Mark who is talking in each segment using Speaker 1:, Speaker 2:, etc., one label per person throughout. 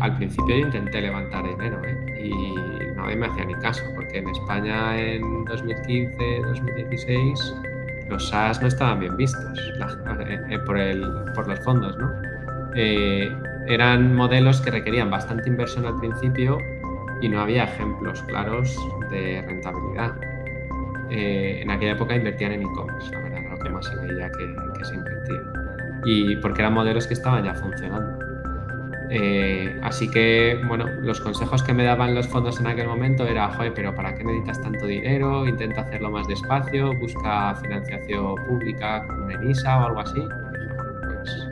Speaker 1: al principio yo intenté levantar dinero ¿eh? y nadie me hacía ni caso, porque en España en 2015, 2016 los SaaS no estaban bien vistos eh, eh, por, los fondos, ¿no? Eran modelos que requerían bastante inversión al principio y no había ejemplos claros de rentabilidad. en aquella época invertían en e-commerce, la verdad, lo que más se veía que, que se invertía. Y porque eran modelos que estaban ya funcionando. Eh, así que, bueno, los consejos que me daban los fondos en aquel momento era, joder, pero ¿para qué necesitas tanto dinero? Intenta hacerlo más despacio, busca financiación pública una ENISA o algo así. pues,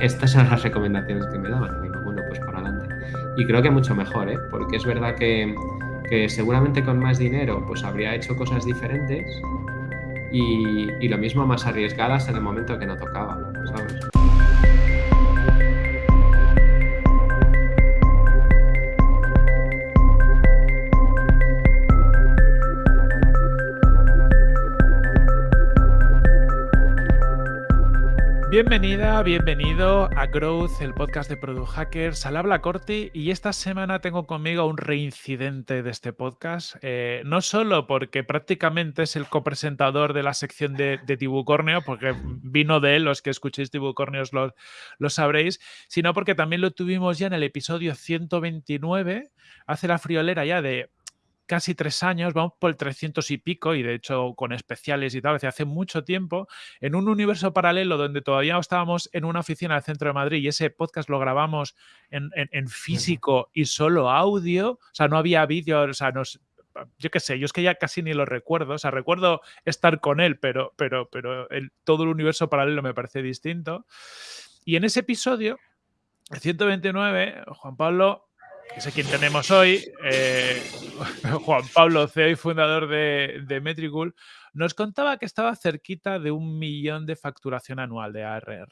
Speaker 1: estas eran las recomendaciones que me daban. Y digo, bueno, pues para adelante. Y creo que mucho mejor, ¿eh? Porque es verdad que, que seguramente con más dinero pues habría hecho cosas diferentes y, y lo mismo más arriesgadas en el momento que no tocaba, ¿sabes?
Speaker 2: Bienvenida, bienvenido a Growth, el podcast de Product Hackers. Al habla Corti y esta semana tengo conmigo un reincidente de este podcast. Eh, no solo porque prácticamente es el copresentador de la sección de, de Tibucorneo, porque vino de él, los que escuchéis Tibucorneos lo, lo sabréis, sino porque también lo tuvimos ya en el episodio 129, hace la friolera ya de casi tres años, vamos por el 300 y pico, y de hecho con especiales y tal, hace mucho tiempo, en un universo paralelo donde todavía estábamos en una oficina del centro de Madrid y ese podcast lo grabamos en, físico y solo audio, o sea, no había vídeo, o sea, nos, yo qué sé, yo es que ya casi ni lo recuerdo, o sea, recuerdo estar con él, pero, pero, pero el, todo el universo paralelo me parece distinto. Y en ese episodio, el 129, Juan Pablo que sé quién tenemos hoy, eh, Juan Pablo, CEO y fundador de, de, Metricool, nos contaba que estaba cerquita de un millón de facturación anual de ARR.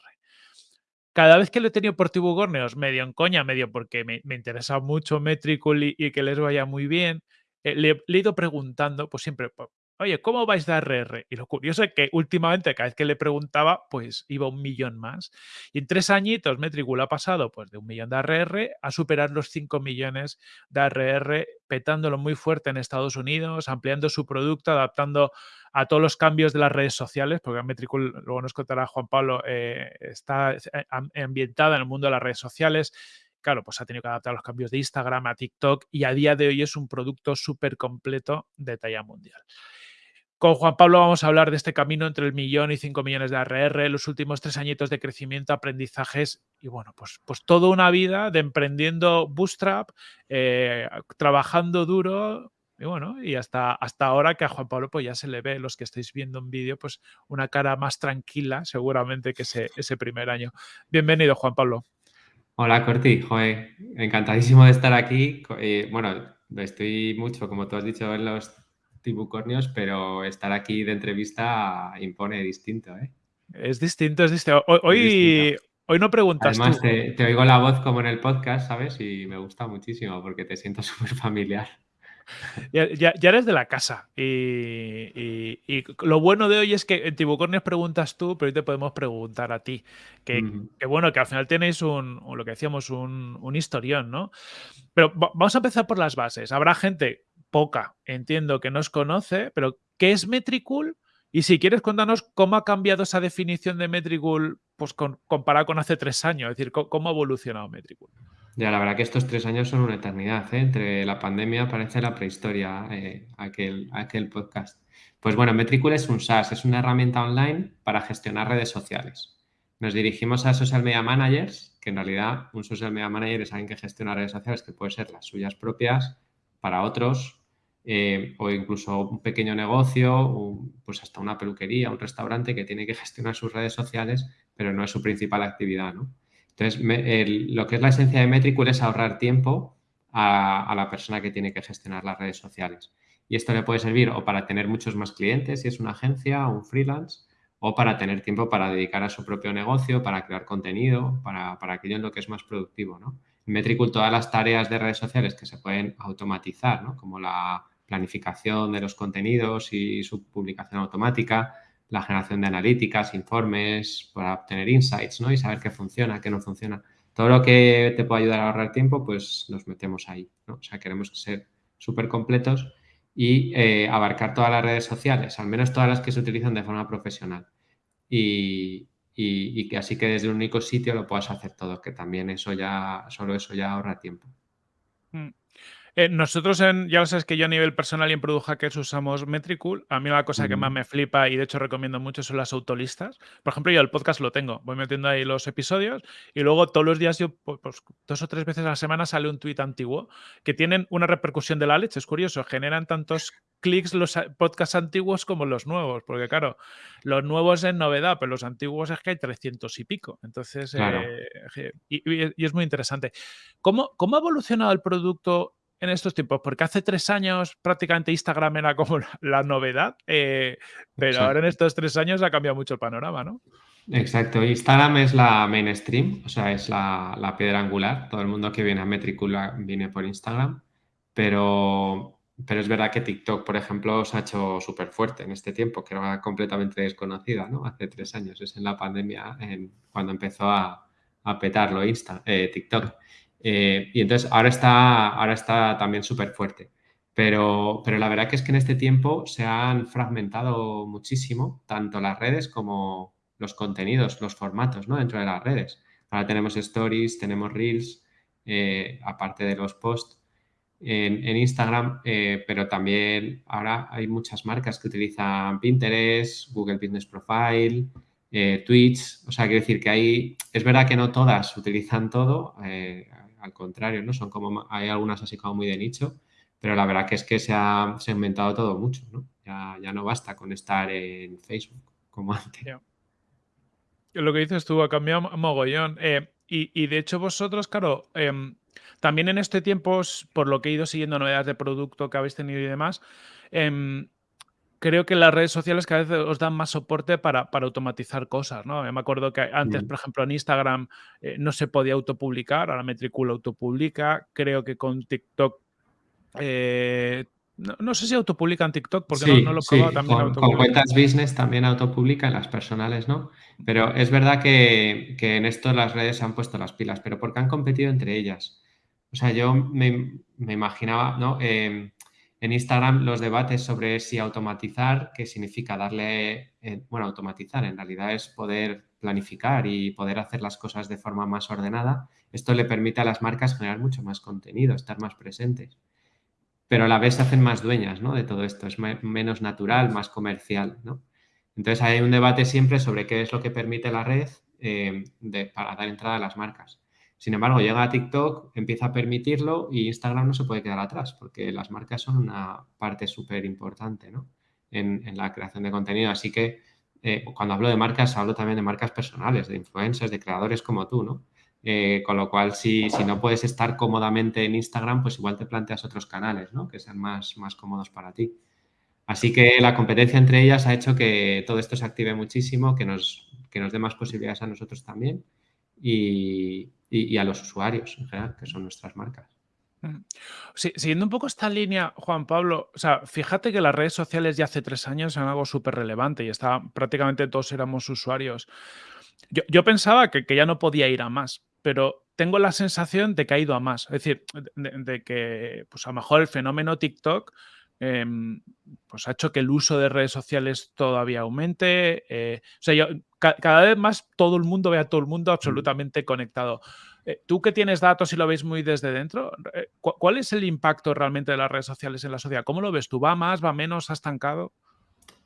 Speaker 2: Cada vez que lo he tenido por Tibugorneos, medio en coña, medio porque me, me interesa mucho Metricool y, y, que les vaya muy bien, eh, le, le, he ido preguntando, pues siempre, oye, ¿cómo vais de ARR? Y lo curioso es que últimamente, cada vez que le preguntaba, pues iba un millón más. Y en tres añitos, Metricool ha pasado pues, de un millón de ARR a superar los 5 millones de ARR, petándolo muy fuerte en Estados Unidos, ampliando su producto, adaptando a todos los cambios de las redes sociales, porque Metricool, luego nos contará Juan Pablo, eh, está eh, ambientada en el mundo de las redes sociales claro, pues ha tenido que adaptar los cambios de Instagram a TikTok y a día de hoy es un producto súper completo de talla mundial. Con Juan Pablo vamos a hablar de este camino entre el millón y cinco millones de ARR, los últimos tres añitos de crecimiento, aprendizajes y bueno, pues, pues toda una vida de emprendiendo bootstrap, eh, trabajando duro y bueno, y hasta, hasta ahora que a Juan Pablo pues ya se le ve, los que estáis viendo en vídeo, pues una cara más tranquila seguramente que ese, ese primer año. Bienvenido, Juan Pablo.
Speaker 1: Hola, Corti. Joder, encantadísimo de estar aquí. Eh, bueno, estoy mucho, como tú has dicho, en los tibucornios, pero estar aquí de entrevista impone distinto, ¿eh?
Speaker 2: Es distinto, es distinto. Hoy, hoy, distinto. hoy no preguntas
Speaker 1: Además, tú. Te, te, oigo la voz como en el podcast, ¿sabes? Y me gusta muchísimo porque te siento súper familiar.
Speaker 2: Ya, ya, ya, eres de la casa. Y, y, y, lo bueno de hoy es que en Tibucornios preguntas tú, pero hoy te podemos preguntar a ti. Que, uh -huh. que bueno, que al final tenéis un, lo que decíamos, un, un historión, ¿no? Pero vamos a empezar por las bases. Habrá gente poca, entiendo que nos conoce, pero ¿qué es Metricool? Y si quieres, cuéntanos cómo ha cambiado esa definición de Metricool pues, con, comparado con hace tres años, es decir, cómo ha evolucionado Metricool.
Speaker 1: Ya, la verdad que estos tres años son una eternidad, ¿eh? Entre la pandemia parece la prehistoria, eh, aquel, aquel podcast. Pues bueno, Metricool es un SaaS, es una herramienta online para gestionar redes sociales. Nos dirigimos a social media managers, que en realidad un social media manager es alguien que gestiona redes sociales que puede ser las suyas propias para otros eh, o incluso un pequeño negocio, pues hasta una peluquería, un restaurante que tiene que gestionar sus redes sociales, pero no es su principal actividad, ¿no? Entonces, lo que es la esencia de Metricool es ahorrar tiempo a, a, la persona que tiene que gestionar las redes sociales. Y esto le puede servir o para tener muchos más clientes, si es una agencia o un freelance, o para tener tiempo para dedicar a su propio negocio, para crear contenido, para, para aquello en lo que es más productivo, ¿no? En Metricool todas las tareas de redes sociales que se pueden automatizar, ¿no? Como la planificación de los contenidos y su publicación automática, la generación de analíticas, informes para obtener insights ¿no? y saber qué funciona, qué no funciona. todo lo que te pueda ayudar a ahorrar tiempo, pues nos metemos ahí, ¿no? O sea, queremos ser súper completos y eh, abarcar todas las redes sociales, al menos todas las que se utilizan de forma profesional. Y, que así que desde un único sitio lo puedas hacer todo, que también eso ya, solo eso ya ahorra tiempo.
Speaker 2: Eh, nosotros, en, ya lo sabes que yo a nivel personal y en Product Hackers usamos Metricool. A mí la cosa que más me flipa y de hecho recomiendo mucho son las autolistas. Por ejemplo, yo el podcast lo tengo. Voy metiendo ahí los episodios y luego todos los días, yo, pues, dos o tres veces a la semana sale un tuit antiguo que tienen una repercusión de la leche. Es curioso, generan tantos clics los podcasts antiguos como los nuevos, porque claro, los nuevos es novedad, pero los antiguos es que hay 300 y pico. Entonces, eh, y, es muy interesante. ¿Cómo, ¿Cómo ha evolucionado el producto en estos tiempos? Porque hace tres años prácticamente Instagram era como la novedad, eh, pero ahora en estos tres años ha cambiado mucho el panorama, ¿no?
Speaker 1: Exacto, Instagram es la mainstream, o sea, es la, piedra angular. Todo el mundo que viene a Metricula viene por Instagram, pero, pero es verdad que TikTok, por ejemplo, se ha hecho súper fuerte en este tiempo, que era completamente desconocida, ¿no? Hace tres años, es en la pandemia cuando empezó a, petarlo Insta, eh, TikTok. Eh, y entonces ahora está, ahora está también súper fuerte. Pero, pero la verdad que es que en este tiempo se han fragmentado muchísimo, tanto las redes como los contenidos, los formatos ¿no? dentro de las redes. Ahora tenemos stories, tenemos reels, eh, aparte de los posts en, Instagram, eh, pero también ahora hay muchas marcas que utilizan Pinterest, Google Business Profile, Twitch. O sea, quiero decir que hay, es verdad que no todas utilizan todo al contrario, ¿no? Son como, hay algunas así como muy de nicho, pero la verdad que es que se ha segmentado todo mucho, ¿no? Ya, ya no basta con estar en Facebook como antes.
Speaker 2: Lo que dices tú ha cambiado mogollón. Eh, y, de hecho vosotros, claro, em, también en este tiempo, por lo que he ido siguiendo novedades de producto que habéis tenido y demás, em, creo que las redes sociales cada vez os dan más soporte para, automatizar cosas, ¿no? Me acuerdo que antes, por ejemplo, en Instagram eh, no se podía autopublicar, ahora Metricool autopublica. Creo que con TikTok eh, no, sé si autopublica en TikTok, porque no, lo he probado
Speaker 1: también. Con, cuentas business también autopublica, las personales no. Pero es verdad que, en esto las redes se han puesto las pilas, pero porque han competido entre ellas. O sea, yo me, imaginaba, ¿no? Em, en Instagram los debates sobre si automatizar, qué significa darle, eh, bueno, automatizar en realidad es poder planificar y poder hacer las cosas de forma más ordenada. Esto le permite a las marcas generar mucho más contenido, estar más presentes. Pero a la vez se hacen más dueñas ¿no? de todo esto, es menos natural, más comercial. ¿no? Entonces hay un debate siempre sobre qué es lo que permite la red eh, para dar entrada a las marcas. Sin embargo, llega a TikTok, empieza a permitirlo y Instagram no se puede quedar atrás porque las marcas son una parte súper importante en, la creación de contenido. Así que eh, cuando hablo de marcas, hablo también de marcas personales, de influencers, de creadores como tú, ¿no? Eh, con lo cual, si, si, no puedes estar cómodamente en Instagram, pues igual te planteas otros canales, ¿no? Que sean más, más cómodos para ti. Así que la competencia entre ellas ha hecho que todo esto se active muchísimo, que nos, que nos dé más posibilidades a nosotros también y, y, a los usuarios en general, que son nuestras marcas.
Speaker 2: siguiendo un poco esta línea, Juan Pablo, fíjate que las redes sociales ya hace tres años eran algo súper relevante y está, prácticamente todos éramos usuarios. Yo, pensaba que, ya no podía ir a más, pero tengo la sensación de que ha ido a más. Es decir, de, que pues a lo mejor el fenómeno TikTok em, pues ha hecho que el uso de redes sociales todavía aumente. Eh, o sea, yo, cada vez más todo el mundo ve a todo el mundo absolutamente conectado. Eh, tú que tienes datos y lo veis muy desde dentro, eh, ¿cuál es el impacto realmente de las redes sociales en la sociedad? ¿Cómo lo ves tú? ¿Va más? ¿Va menos? ¿Ha estancado?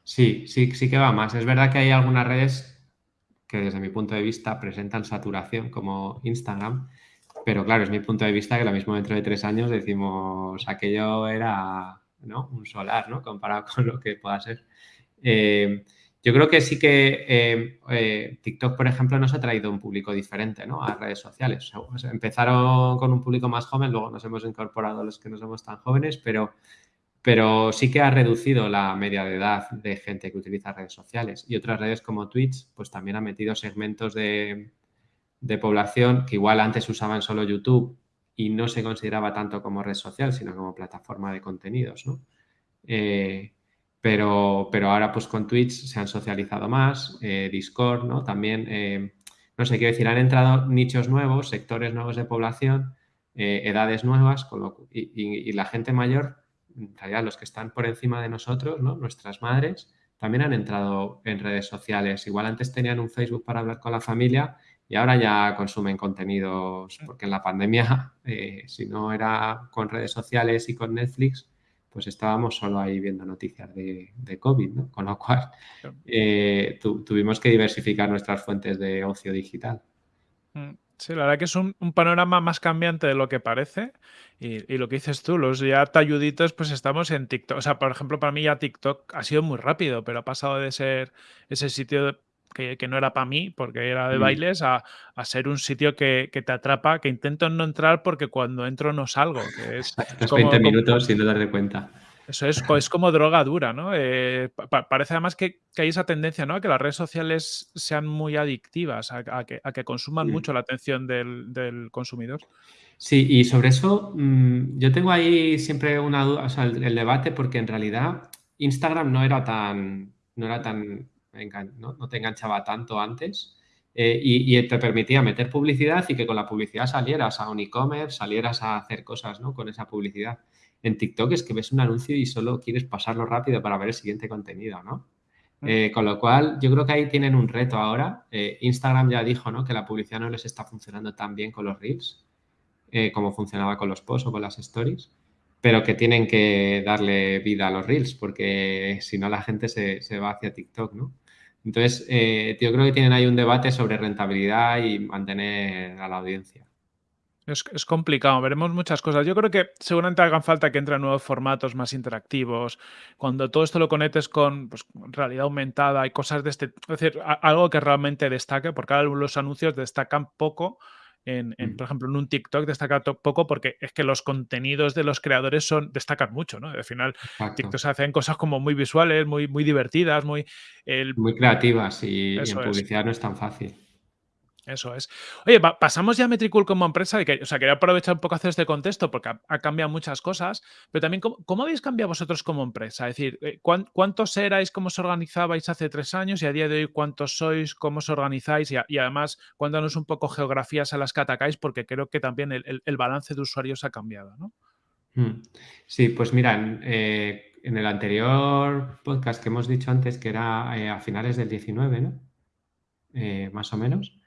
Speaker 1: Sí, sí, sí que va más. Es verdad que hay algunas redes que desde mi punto de vista presentan saturación como Instagram, pero claro, es mi punto de vista que lo mismo dentro de tres años decimos aquello era un solar, ¿no? Comparado con lo que pueda ser. Eh, yo creo que sí que eh, eh, TikTok, por ejemplo, nos ha traído un público diferente a redes sociales. empezaron con un público más joven, luego nos hemos incorporado los que no somos tan jóvenes, pero, pero sí que ha reducido la media de edad de gente que utiliza redes sociales. Y otras redes como Twitch, pues también ha metido segmentos de, población que igual antes usaban solo YouTube y no se consideraba tanto como red social, sino como plataforma de contenidos, ¿no? Eh, pero, pero ahora pues con Twitch se han socializado más, eh, Discord, ¿no? También, eh, no sé, quiero decir, han entrado nichos nuevos, sectores nuevos de población, eh, edades nuevas, con lo, y, y, y, la gente mayor, en realidad los que están por encima de nosotros, ¿no? nuestras madres, también han entrado en redes sociales. Igual antes tenían un Facebook para hablar con la familia y ahora ya consumen contenidos, porque en la pandemia, eh, si no era con redes sociales y con Netflix, pues estábamos solo ahí viendo noticias de, de COVID, ¿no? Con lo cual eh, tu, tuvimos que diversificar nuestras fuentes de ocio digital.
Speaker 2: Mm. Sí, la verdad que es un, un, panorama más cambiante de lo que parece. Y, y, lo que dices tú, los ya talluditos, pues estamos en TikTok. O sea, por ejemplo, para mí ya TikTok ha sido muy rápido, pero ha pasado de ser ese sitio que, que no era para mí, porque era de mm. bailes, a, a, ser un sitio que, que, te atrapa, que intento no entrar porque cuando entro no salgo. Que es,
Speaker 1: es como, 20 minutos como, sin darte cuenta.
Speaker 2: Eso es, es como droga dura, ¿no? Eh, pa parece además que, que, hay esa tendencia, ¿no? A que las redes sociales sean muy adictivas, a, a que, que, consuman mm. mucho la atención del, del, consumidor.
Speaker 1: Sí, y sobre eso mmm, yo tengo ahí siempre una duda, o sea, el, el, debate, porque en realidad Instagram no era tan, no era tan, no, no te enganchaba tanto antes. Eh, y, y, te permitía meter publicidad y que con la publicidad salieras a un e-commerce, salieras a hacer cosas ¿no? con esa publicidad. En TikTok es que ves un anuncio y solo quieres pasarlo rápido para ver el siguiente contenido, ¿no? Eh, con lo cual, yo creo que ahí tienen un reto ahora. Eh, Instagram ya dijo ¿no? que la publicidad no les está funcionando tan bien con los Reels como funcionaba con los posts o con las stories, pero que tienen que darle vida a los Reels porque si no la gente se, se va hacia TikTok, ¿no? Entonces, eh, yo creo que tienen ahí un debate sobre rentabilidad y mantener a la audiencia.
Speaker 2: Es, complicado, veremos muchas cosas. Yo creo que seguramente hagan falta que entren nuevos formatos más interactivos. Cuando todo esto lo conectes con pues, realidad aumentada y cosas de este. Es decir, algo que realmente destaque, porque ahora los anuncios destacan poco. En, en, por ejemplo, en un TikTok destaca poco porque es que los contenidos de los creadores son, destacan mucho, ¿no? Al final, Exacto. TikTok se hacen cosas como muy visuales, muy, muy divertidas, muy...
Speaker 1: El... Muy creativas y, y en publicidad es. no es tan fácil.
Speaker 2: Eso es. Oye, pa pasamos ya a Metricool como empresa. Y que, o sea, quería aprovechar un poco hacer este contexto porque ha, cambiado muchas cosas, pero también, ¿cómo, ¿cómo, habéis cambiado vosotros como empresa? Es decir, eh, ¿cuántos erais, cómo os organizabais hace tres años y a día de hoy cuántos sois, cómo os organizáis? Y, y además, cuéntanos un poco geografías a las que atacáis porque creo que también el, el, balance de usuarios ha cambiado, ¿no?
Speaker 1: Hmm. Sí, pues mira, en, eh, en, el anterior podcast que hemos dicho antes, que era eh, a finales del 19, ¿no? Más o menos,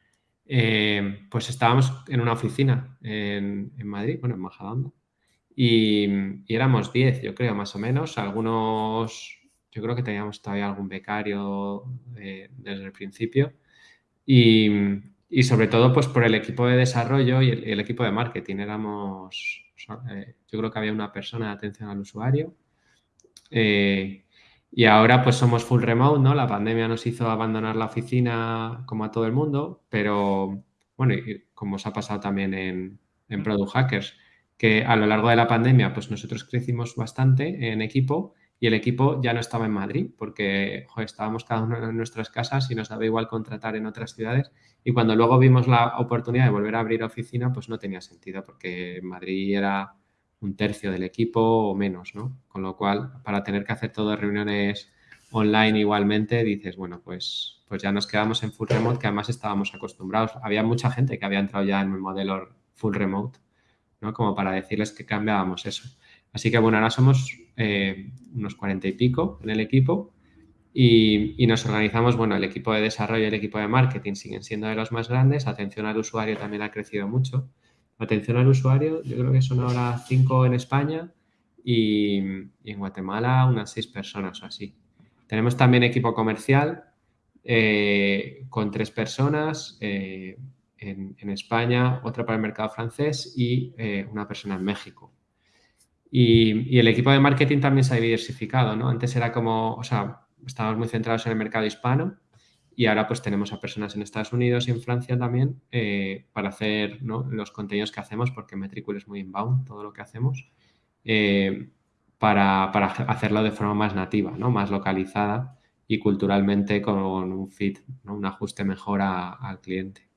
Speaker 1: eh, pues estábamos en una oficina en, Madrid, bueno, en Majadahonda, y, éramos 10, yo creo, más o menos. Algunos, yo creo que teníamos todavía algún becario eh, desde el principio. Y, sobre todo, pues por el equipo de desarrollo y el, equipo de marketing. Éramos, eh, yo creo que había una persona de atención al usuario. Y ahora pues somos full remote, ¿no? La pandemia nos hizo abandonar la oficina como a todo el mundo, pero bueno, y como os ha pasado también en, en Product Hackers, que a lo largo de la pandemia pues nosotros crecimos bastante en equipo y el equipo ya no estaba en Madrid porque estábamos cada uno en nuestras casas y nos daba igual contratar en otras ciudades y cuando luego vimos la oportunidad de volver a abrir oficina pues no tenía sentido porque Madrid era un tercio del equipo o menos, ¿no? Con lo cual, para tener que hacer todas reuniones online igualmente, dices, bueno, pues, pues ya nos quedamos en full remote, que además estábamos acostumbrados. Había mucha gente que había entrado ya en el modelo full remote, ¿no? Como para decirles que cambiábamos eso. Así que, bueno, ahora somos eh, unos cuarenta y pico en el equipo y, y, nos organizamos, bueno, el equipo de desarrollo y el equipo de marketing siguen siendo de los más grandes, atención al usuario también ha crecido mucho Atención al usuario, yo creo que son ahora cinco en España y, y en Guatemala unas seis personas o así. Tenemos también equipo comercial eh, con tres personas eh, en, en, España, otra para el mercado francés y eh, una persona en México. Y, y, el equipo de marketing también se ha diversificado, ¿no? Antes era como, o sea, estábamos muy centrados en el mercado hispano y ahora pues tenemos a personas en Estados Unidos y en Francia también eh, para hacer los contenidos que hacemos, porque Metricool es muy inbound todo lo que hacemos, eh, para, para, hacerlo de forma más nativa, ¿no? más localizada y culturalmente con un fit, ¿no? un ajuste mejor al cliente.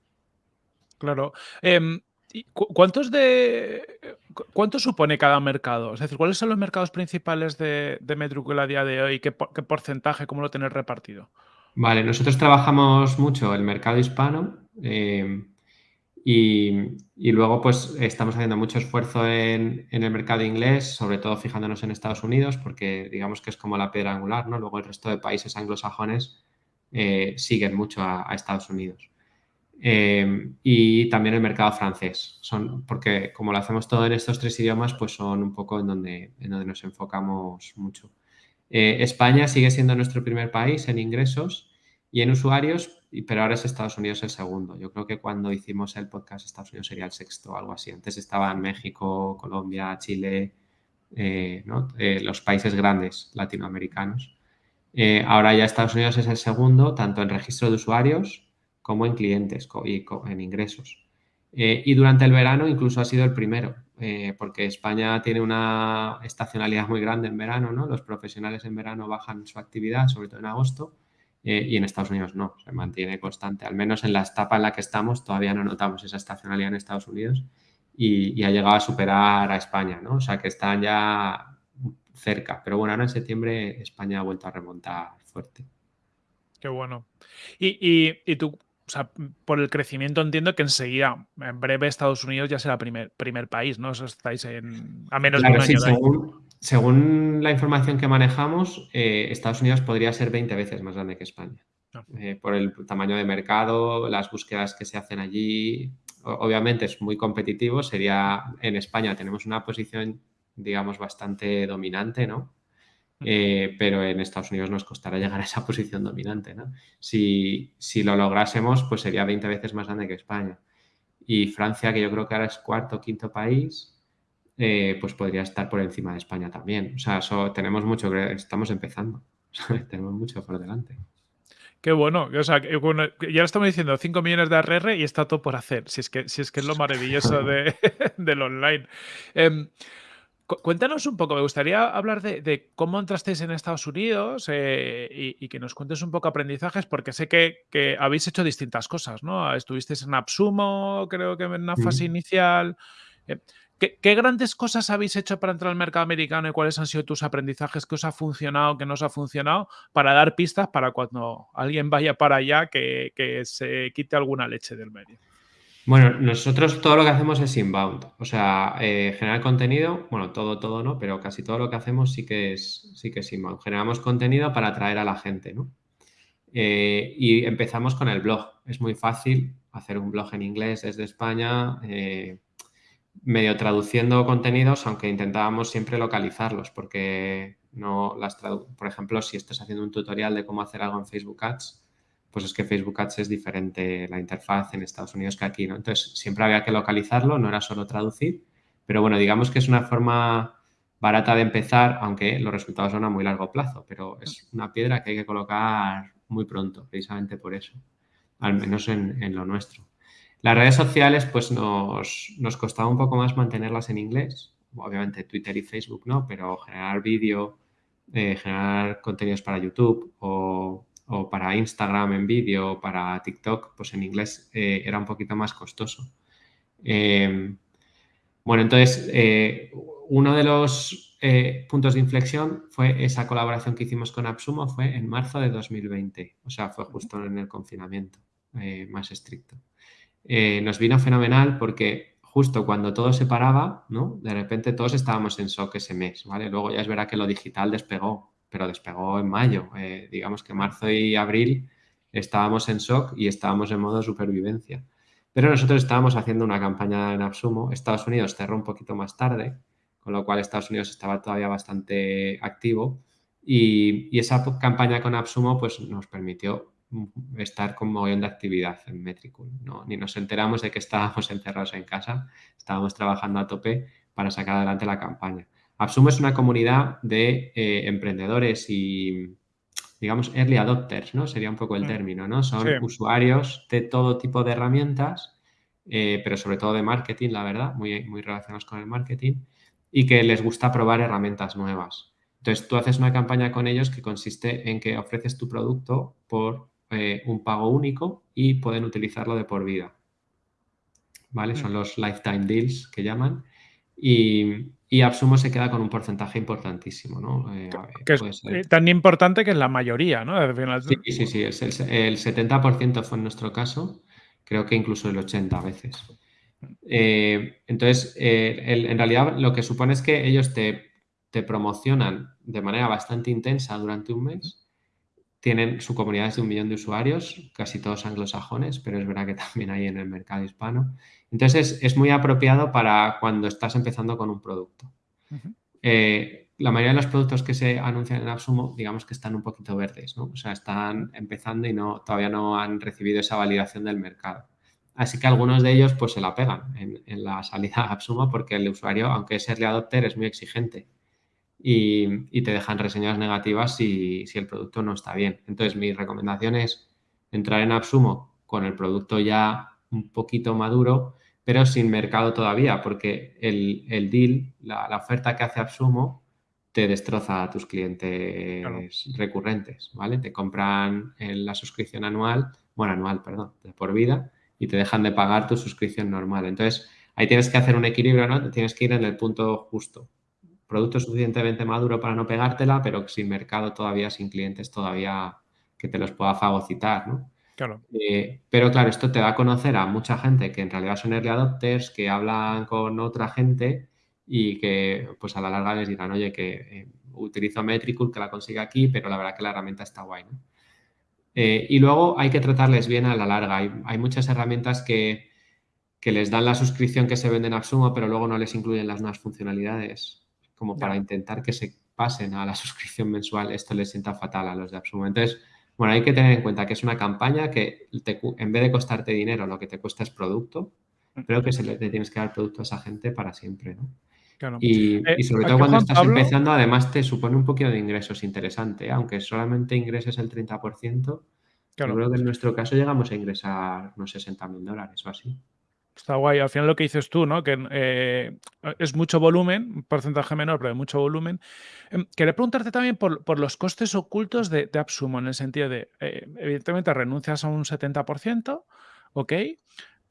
Speaker 2: Claro. Eh, ¿Cuántos de cuánto supone cada mercado? Es decir, ¿cuáles son los mercados principales de, de Metricool a día de hoy? ¿Qué, ¿Qué porcentaje? ¿Cómo lo tenéis repartido?
Speaker 1: Vale, nosotros trabajamos mucho el mercado hispano Eh, y, luego, pues, estamos haciendo mucho esfuerzo en, el mercado inglés, sobre todo fijándonos en Estados Unidos, porque digamos que es como la piedra angular, ¿no? Luego el resto de países anglosajones eh, siguen mucho a, Estados Unidos. Eh, y también el mercado francés, son, porque como lo hacemos todo en estos tres idiomas, pues son un poco en donde, en donde nos enfocamos mucho. Eh, España sigue siendo nuestro primer país en ingresos y en usuarios, pero ahora es Estados Unidos el segundo. Yo creo que cuando hicimos el podcast Estados Unidos sería el sexto o algo así. Antes estaban México, Colombia, Chile, eh, eh, los países grandes latinoamericanos. Ahora ya Estados Unidos es el segundo, tanto en registro de usuarios como en clientes y en ingresos. y durante el verano incluso ha sido el primero, porque España tiene una estacionalidad muy grande en verano, ¿no? Los profesionales en verano bajan su actividad, sobre todo en agosto, eh, y en Estados Unidos no, se mantiene constante. Al menos en la etapa en la que estamos todavía no notamos esa estacionalidad en Estados Unidos y, ha llegado a superar a España, ¿no? O sea que están ya cerca. Pero bueno, ahora en septiembre España ha vuelto a remontar fuerte.
Speaker 2: Qué bueno. Y, y, tú, o sea, por el crecimiento entiendo que enseguida, en breve, Estados Unidos ya será primer, primer país, ¿no? Eso estáis en, a menos de un año.
Speaker 1: Según la información que manejamos, eh, Estados Unidos podría ser 20 veces más grande que España. Ah. Eh, por el tamaño de mercado, las búsquedas que se hacen allí. Obviamente es muy competitivo. Sería en España tenemos una posición, digamos, bastante dominante, ¿no? Eh, pero en Estados Unidos nos costará llegar a esa posición dominante, ¿no? Si, si lo lográsemos, pues sería 20 veces más grande que España. Y Francia, que yo creo que ahora es cuarto o quinto país, eh, pues podría estar por encima de España también. O sea, tenemos mucho estamos empezando. tenemos mucho por delante.
Speaker 2: Qué bueno. O sea, ya estamos diciendo 5 millones de ARR y está todo por hacer. Si es que, si es, que es lo maravilloso de, del online. Cuéntanos un poco, me gustaría hablar de, cómo entrasteis en Estados Unidos eh, y, que nos cuentes un poco aprendizajes, porque sé que, habéis hecho distintas cosas, ¿no? Estuvisteis en Absumo, creo que en una fase inicial. Eh, ¿Qué, grandes cosas habéis hecho para entrar al mercado americano y cuáles han sido tus aprendizajes? ¿Qué os ha funcionado, qué no os ha funcionado? Para dar pistas para cuando alguien vaya para allá que, se quite alguna leche del medio.
Speaker 1: Bueno, nosotros todo lo que hacemos es inbound, o sea, eh, generar contenido, bueno, todo, todo no, pero casi todo lo que hacemos sí que es, sí que es inbound. Generamos contenido para atraer a la gente, ¿no? Eh, y empezamos con el blog. Es muy fácil hacer un blog en inglés desde España. Eh, medio traduciendo contenidos, aunque intentábamos siempre localizarlos, porque no las por ejemplo, si estás haciendo un tutorial de cómo hacer algo en Facebook Ads, pues es que Facebook Ads es diferente la interfaz en Estados Unidos que aquí, ¿no? Entonces, siempre había que localizarlo, no era solo traducir, pero bueno, digamos que es una forma barata de empezar, aunque los resultados son a muy largo plazo, pero es una piedra que hay que colocar muy pronto, precisamente por eso, al menos en lo nuestro. Las redes sociales, pues nos, nos, costaba un poco más mantenerlas en inglés. Obviamente Twitter y Facebook no, pero generar vídeo, eh, generar contenidos para YouTube o, para Instagram en vídeo, para TikTok, pues en inglés eh, era un poquito más costoso. Em, bueno, entonces, eh, uno de los puntos de inflexión fue esa colaboración que hicimos con Absumo, fue en marzo de 2020, o sea, fue justo en el confinamiento más estricto. Eh, nos vino fenomenal porque justo cuando todo se paraba, ¿no? De repente todos estábamos en shock ese mes, ¿vale? Luego ya es verdad que lo digital despegó, pero despegó en mayo. Eh, digamos que marzo y abril estábamos en shock y estábamos en modo supervivencia. Pero nosotros estábamos haciendo una campaña en Absumo. Estados Unidos cerró un poquito más tarde, con lo cual Estados Unidos estaba todavía bastante activo. Y, y esa campaña con Absumo pues, nos permitió estar con mogollón de actividad en Metricool. ¿no? Ni nos enteramos de que estábamos encerrados en casa, estábamos trabajando a tope para sacar adelante la campaña. Absumo es una comunidad de eh, emprendedores y, digamos, early adopters, ¿no? Sería un poco el mm. término, ¿no? Son usuarios de todo tipo de herramientas, eh, pero sobre todo de marketing, la verdad, muy, muy relacionados con el marketing, y que les gusta probar herramientas nuevas. Entonces, tú haces una campaña con ellos que consiste en que ofreces tu producto por eh, un pago único y pueden utilizarlo de por vida. ¿Vale? Son mm. los lifetime deals que llaman. Y, y Absumo se queda con un porcentaje importantísimo, ¿no?
Speaker 2: Eh, que es eh, tan importante que es la mayoría, ¿no?
Speaker 1: Sí, sí, sí, el, el 70% fue en nuestro caso creo que incluso el 80 veces. Eh, entonces, eh, en realidad lo que supone es que ellos te, te, promocionan de manera bastante intensa durante un mes. Tienen su comunidad de un millón de usuarios, casi todos anglosajones, pero es verdad que también hay en el mercado hispano. Entonces, es, muy apropiado para cuando estás empezando con un producto. eh, la mayoría de los productos que se anuncian en AppSumo, digamos que están un poquito verdes, ¿no? O sea, están empezando y no, todavía no han recibido esa validación del mercado. Así que algunos de ellos pues se la pegan en, la salida a AppSumo porque el usuario, aunque es early adopter, es muy exigente y, te dejan reseñas negativas si, si, el producto no está bien. Entonces, mi recomendación es entrar en AppSumo con el producto ya un poquito maduro, pero sin mercado todavía, porque el, el deal, la, la, oferta que hace AppSumo te destroza a tus clientes recurrentes, ¿vale? Te compran la suscripción anual, bueno, anual, perdón, de por vida y te dejan de pagar tu suscripción normal. Entonces, ahí tienes que hacer un equilibrio, ¿no? Tienes que ir en el punto justo. Producto suficientemente maduro para no pegártela, pero sin mercado todavía, sin clientes todavía que te los pueda fagocitar, ¿no?
Speaker 2: Claro.
Speaker 1: Eh, pero claro, esto te da a conocer a mucha gente que en realidad son early adopters, que hablan con otra gente y que pues a la larga les dirán, oye, que eh, utilizo Metricool, que la consigue aquí, pero la verdad que la herramienta está guay, ¿no? Eh, y luego hay que tratarles bien a la larga. Hay, muchas herramientas que, les dan la suscripción que se venden a Absumo, pero luego no les incluyen las nuevas funcionalidades, como para intentar que se pasen a la suscripción mensual. Esto les sienta fatal a los de Absumo. Entonces, bueno, hay que tener en cuenta que es una campaña que en vez de costarte dinero, lo que te cuesta es producto. Creo que se le, tienes que dar producto a esa gente para siempre, ¿no? Y, eh, sobre todo cuando estás empezando, además te supone un poquito de ingresos interesante, ¿eh? aunque solamente ingreses el 30%, yo creo que en nuestro caso llegamos a ingresar unos 60 mil dólares o así.
Speaker 2: Está guay. Al final lo que dices tú, ¿no? Que eh, es mucho volumen, porcentaje menor, pero de mucho volumen. Em, quería preguntarte también por, los costes ocultos de, de, AppSumo, en el sentido de, evidentemente, renuncias a un 70%, ¿ok?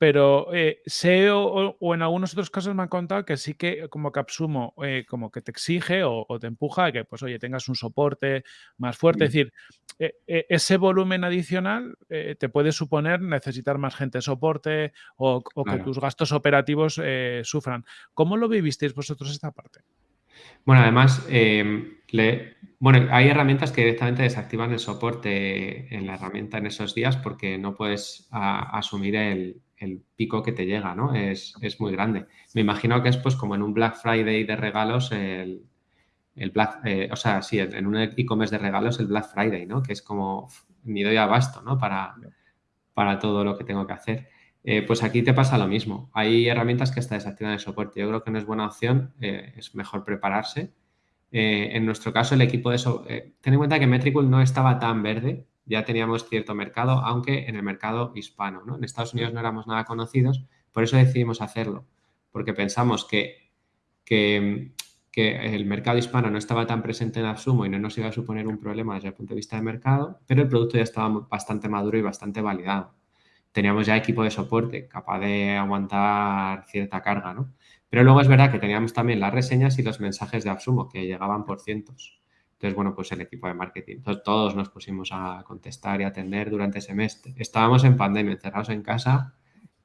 Speaker 2: Pero eh, sé o, en algunos otros casos me han contado que sí que como Capsumo eh, como que te exige o, te empuja a que pues oye tengas un soporte más fuerte. Es decir, eh, ese volumen adicional te puede suponer necesitar más gente de soporte o, que tus gastos operativos sufran. ¿Cómo lo vivisteis vosotros esta parte?
Speaker 1: Bueno, además, em, bueno, hay herramientas que directamente desactivan el soporte en la herramienta en esos días porque no puedes asumir el, el pico que te llega, ¿no? Es, muy grande. Me imagino que es pues como en un Black Friday de regalos, el, Black, eh, o sea, sí, en un e-commerce de regalos el Black Friday, ¿no? Que es como, ni doy abasto, ¿no? Para, para todo lo que tengo que hacer. Eh, pues aquí te pasa lo mismo. Hay herramientas que hasta desactivan el soporte. Yo creo que no es buena opción, eh, es mejor prepararse. en nuestro caso, el equipo de eso, ten en cuenta que Metricool no estaba tan verde ya teníamos cierto mercado, aunque en el mercado hispano. ¿no? En Estados Unidos no éramos nada conocidos, por eso decidimos hacerlo, porque pensamos que, que, el mercado hispano no estaba tan presente en Absumo y no nos iba a suponer un problema desde el punto de vista de mercado, pero el producto ya estaba bastante maduro y bastante validado. Teníamos ya equipo de soporte capaz de aguantar cierta carga, ¿no? Pero luego es verdad que teníamos también las reseñas y los mensajes de Absumo que llegaban por cientos. Entonces, bueno, pues el equipo de marketing. Entonces, todos nos pusimos a contestar y atender durante ese mes. Estábamos en pandemia, encerrados en casa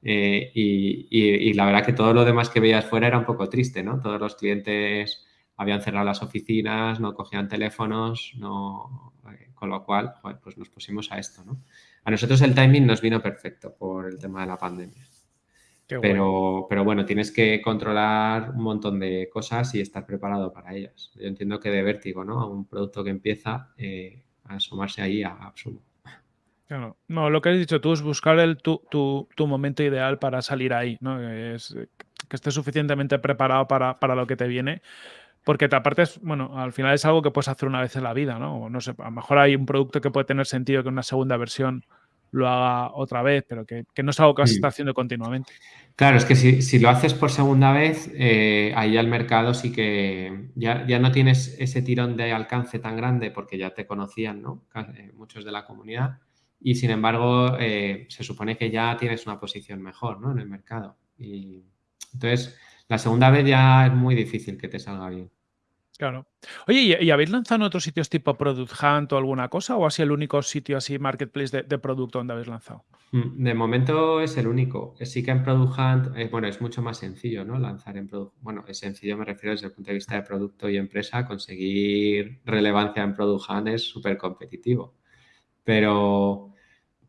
Speaker 1: eh, y, la verdad que todo lo demás que veías fuera era un poco triste, ¿no? Todos los clientes habían cerrado las oficinas, no cogían teléfonos, no, eh, con lo cual, pues nos pusimos a esto, ¿no? A nosotros el timing nos vino perfecto por el tema de la pandemia pero, pero bueno, tienes que controlar un montón de cosas y estar preparado para ellas. Yo entiendo que de vértigo, ¿no? A un producto que empieza eh, a asomarse ahí a absurdo.
Speaker 2: Claro. No, lo que has dicho tú es buscar el, tu, tu, momento ideal para salir ahí, ¿no? Es, que estés suficientemente preparado para, para lo que te viene. Porque aparte, es, bueno, al final es algo que puedes hacer una vez en la vida, ¿no? No sé, a lo mejor hay un producto que puede tener sentido que una segunda versión lo haga otra vez, pero que, no es algo que vas a estar haciendo continuamente.
Speaker 1: Claro, es que si, lo haces por segunda vez, eh, ahí al mercado sí que ya, no tienes ese tirón de alcance tan grande porque ya te conocían, ¿no? Eh, muchos de la comunidad. Y sin embargo, eh, se supone que ya tienes una posición mejor, ¿no? En el mercado. Y entonces, la segunda vez ya es muy difícil que te salga bien.
Speaker 2: Claro. Oye, ¿y, habéis lanzado en otros sitios tipo Product Hunt o alguna cosa? ¿O así el único sitio así marketplace de, producto donde habéis lanzado?
Speaker 1: Mm, de momento es el único. Sí que en Product Hunt, eh, bueno, es mucho más sencillo, ¿no? Lanzar en Product Bueno, es sencillo, me refiero desde el punto de vista de producto y empresa, conseguir relevancia en Product Hunt es súper competitivo. Pero,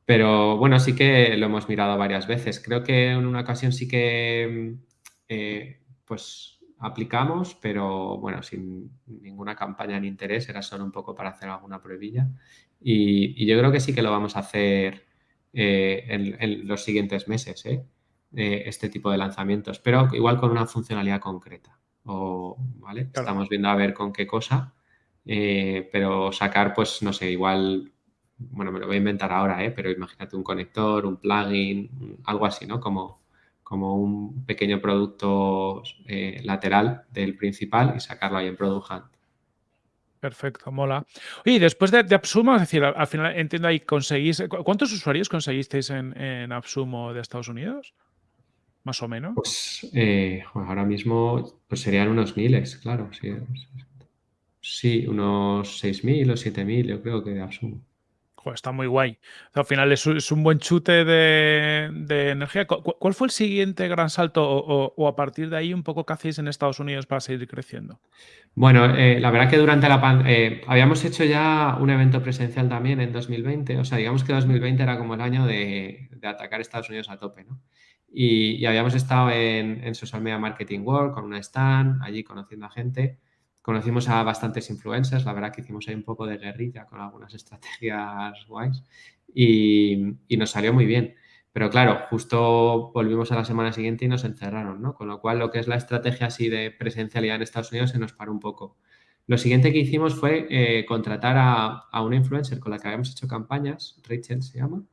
Speaker 1: pero bueno, sí que lo hemos mirado varias veces. Creo que en una ocasión sí que, mm, eh, pues aplicamos, pero bueno, sin ninguna campaña ni interés, era solo un poco para hacer alguna pruebilla. Y, yo creo que sí que lo vamos a hacer eh, en, los siguientes meses, ¿eh? este tipo de lanzamientos, pero igual con una funcionalidad concreta. O, ¿vale? Estamos viendo a ver con qué cosa, eh, pero sacar, pues, no sé, igual, bueno, me lo voy a inventar ahora, ¿eh? pero imagínate un conector, un plugin, algo así, ¿no? Como como un pequeño producto eh, lateral del principal y sacarlo ahí en Product Hunt.
Speaker 2: Perfecto, mola. Oye, después de, de, Absumo, es decir, al, final entiendo ahí conseguís. ¿Cuántos usuarios conseguisteis en, en Absumo de Estados Unidos? Más o menos.
Speaker 1: Pues eh, ahora mismo pues serían unos miles, claro. Sí, sí unos 6.000 o 7.000, yo creo que de Absumo
Speaker 2: está muy guay. al final es, un buen chute de, energía. ¿Cuál fue el siguiente gran salto o, a partir de ahí un poco qué hacéis en Estados Unidos para seguir creciendo?
Speaker 1: Bueno, eh, la verdad que durante la pandemia eh, habíamos hecho ya un evento presencial también en 2020. O sea, digamos que 2020 era como el año de, atacar Estados Unidos a tope, ¿no? Y, habíamos estado en, en, Social Media Marketing World con una stand, allí conociendo a gente conocimos a bastantes influencers, la verdad que hicimos ahí un poco de guerrilla con algunas estrategias guays y, nos salió muy bien. Pero claro, justo volvimos a la semana siguiente y nos encerraron, ¿no? Con lo cual lo que es la estrategia así de presencialidad en Estados Unidos se nos paró un poco. Lo siguiente que hicimos fue eh, contratar a, una influencer con la que habíamos hecho campañas, Rachel se llama,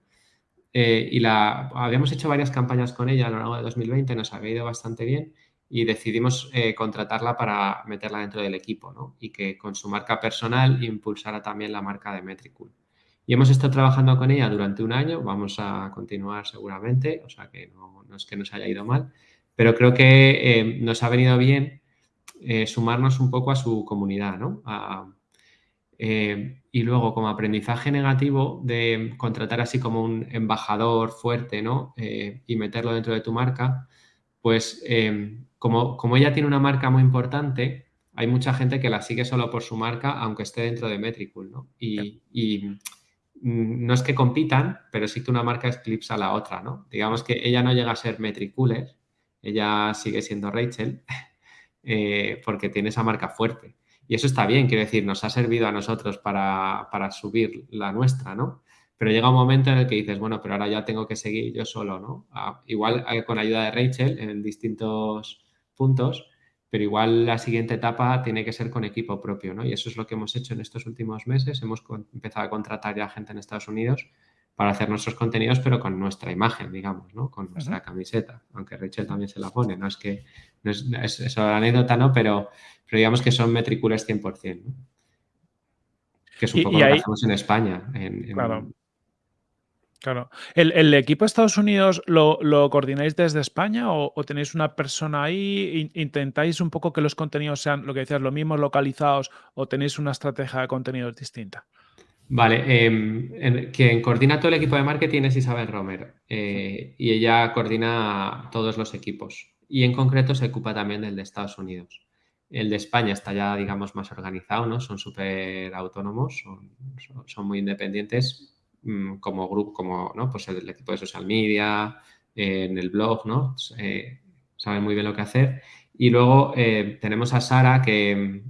Speaker 1: eh, y la, habíamos hecho varias campañas con ella a lo largo de 2020, nos había ido bastante bien y decidimos eh, contratarla para meterla dentro del equipo ¿no? y que con su marca personal impulsara también la marca de Metricool. Y hemos estado trabajando con ella durante un año, vamos a continuar seguramente, o sea que no, es que nos haya ido mal, pero creo que eh, nos ha venido bien eh, sumarnos un poco a su comunidad, ¿no? y luego, como aprendizaje negativo de contratar así como un embajador fuerte, ¿no? y meterlo dentro de tu marca, pues como, ella tiene una marca muy importante, hay mucha gente que la sigue solo por su marca, aunque esté dentro de Metricool, ¿no? Y, no es que compitan, pero sí que una marca eclipsa a la otra, ¿no? Digamos que ella no llega a ser Metricooler, ella sigue siendo Rachel, eh, porque tiene esa marca fuerte. Y eso está bien, quiero decir, nos ha servido a nosotros para, para subir la nuestra, ¿no? Pero llega un momento en el que dices, bueno, pero ahora ya tengo que seguir yo solo, ¿no? Ah, igual eh, con ayuda de Rachel en distintos puntos, pero igual la siguiente etapa tiene que ser con equipo propio, ¿no? Y eso es lo que hemos hecho en estos últimos meses. Hemos empezado a contratar ya gente en Estados Unidos para hacer nuestros contenidos, pero con nuestra imagen, digamos, ¿no? Con nuestra camiseta, aunque Rachel también se la pone, no es que, no es, eso la anécdota, ¿no? Pero, pero digamos que son metricules 100%, ¿no? Que es un poco lo que hacemos en España. En,
Speaker 2: claro. Claro. ¿El, equipo de Estados Unidos lo, coordináis desde España o, tenéis una persona ahí? ¿Intentáis un poco que los contenidos sean, lo que decías, lo mismo localizados o tenéis una estrategia de contenidos distinta?
Speaker 1: Vale, em, quien coordina todo el equipo de marketing es Isabel Romer eh, y ella coordina todos los equipos y en concreto se ocupa también del de Estados Unidos. El de España está ya, digamos, más organizado, ¿no? Son súper autónomos, son muy independientes como grupo, como ¿no? pues el, equipo de social media, en el blog, ¿no? Eh, saben muy bien lo que hacer. Y luego eh, tenemos a Sara, que,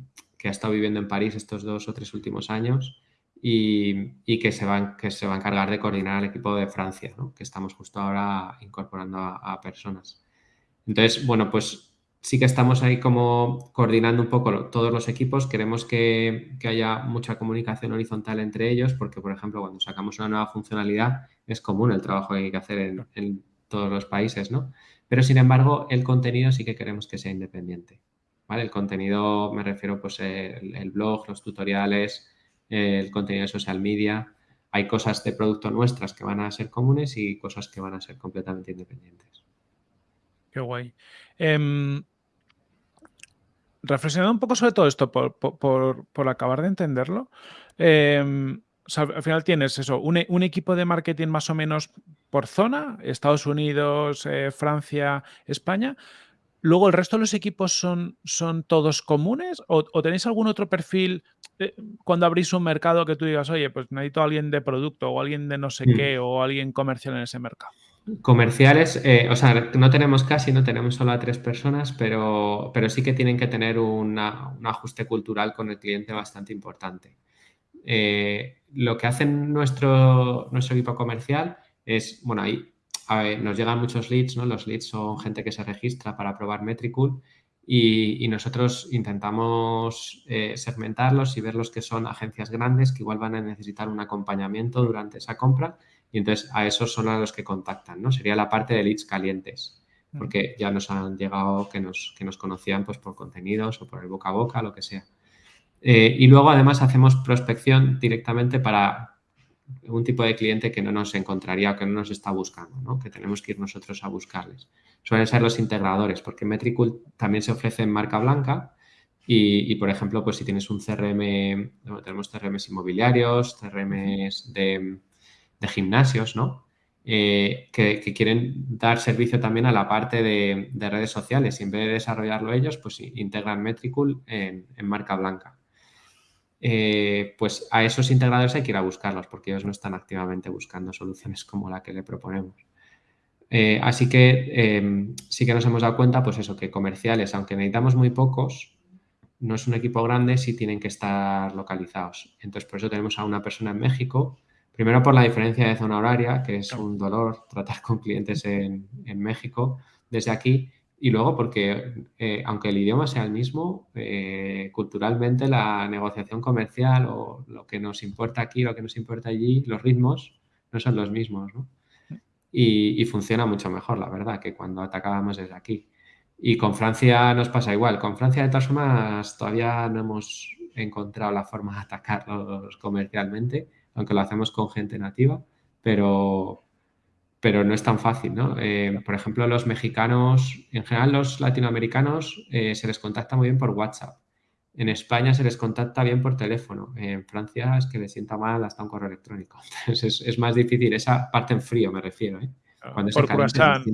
Speaker 1: ha estado viviendo en París estos dos o tres últimos años y, que, se va, que se va a encargar de coordinar el equipo de Francia, ¿no? que estamos justo ahora incorporando a personas. Entonces, bueno, pues sí que estamos ahí como coordinando un poco todos los equipos. Queremos que, haya mucha comunicación horizontal entre ellos porque, por ejemplo, cuando sacamos una nueva funcionalidad es común el trabajo que hay que hacer en, todos los países, ¿no? Pero, sin embargo, el contenido sí que queremos que sea independiente. ¿vale? El contenido, me refiero, pues, el, blog, los tutoriales, el contenido de social media. Hay cosas de producto nuestras que van a ser comunes y cosas que van a ser completamente independientes.
Speaker 2: Qué guay. Em, reflexionando un poco sobre todo esto, por, acabar de entenderlo, em, al final tienes eso, un, equipo de marketing más o menos por zona, Estados Unidos, eh, Francia, España. Luego, ¿el resto de los equipos son, son todos comunes? ¿O, tenéis algún otro perfil eh, cuando abrís un mercado que tú digas, oye, pues necesito a alguien de producto o alguien de no sé mm. qué o alguien comercial en ese mercado?
Speaker 1: Comerciales, eh, o sea, no tenemos casi, no tenemos solo a tres personas, pero, pero sí que tienen que tener un ajuste cultural con el cliente bastante importante. Eh, lo que hace nuestro, nuestro equipo comercial es, bueno, ahí nos llegan muchos leads, ¿no? Los leads son gente que se registra para probar Metricool y, nosotros intentamos eh, segmentarlos y ver los que son agencias grandes que igual van a necesitar un acompañamiento durante esa compra y entonces a esos son a los que contactan, ¿no? Sería la parte de leads calientes, porque ya nos han llegado que nos, que nos conocían pues por contenidos o por el boca a boca, lo que sea. Eh, y luego además hacemos prospección directamente para un tipo de cliente que no nos encontraría o que no nos está buscando, ¿no? que tenemos que ir nosotros a buscarles. Suelen ser los integradores, porque Metricool también se ofrece en marca blanca y, por ejemplo, pues si tienes un CRM, tenemos CRMs inmobiliarios, CRMs de, de gimnasios, ¿no? Eh, que, quieren dar servicio también a la parte de, redes sociales y en vez de desarrollarlo ellos, pues integran Metricool en, marca blanca. Eh, pues a esos integradores hay que ir a buscarlos porque ellos no están activamente buscando soluciones como la que le proponemos. Eh, así que sí que nos hemos dado cuenta, pues eso, que comerciales, aunque necesitamos muy pocos, no es un equipo grande, sí tienen que estar localizados. Entonces, por eso tenemos a una persona en México Primero por la diferencia de zona horaria, que es un dolor tratar con clientes en, México desde aquí. Y luego porque, eh, aunque el idioma sea el mismo, eh, culturalmente la negociación comercial o lo que nos importa aquí, lo que nos importa allí, los ritmos no son los mismos. Y, funciona mucho mejor, la verdad, que cuando atacábamos desde aquí. Y con Francia nos pasa igual. Con Francia, de todas formas, todavía no hemos encontrado la forma de atacarlos comercialmente aunque lo hacemos con gente nativa, pero, pero no es tan fácil, ¿no? Eh, por ejemplo, los mexicanos, en general los latinoamericanos, eh, se les contacta muy bien por WhatsApp. En España se les contacta bien por teléfono. En Francia es que les sienta mal hasta un correo electrónico. Entonces es, más difícil. Esa parte en frío me refiero. ¿eh?
Speaker 2: Cuando por croissant.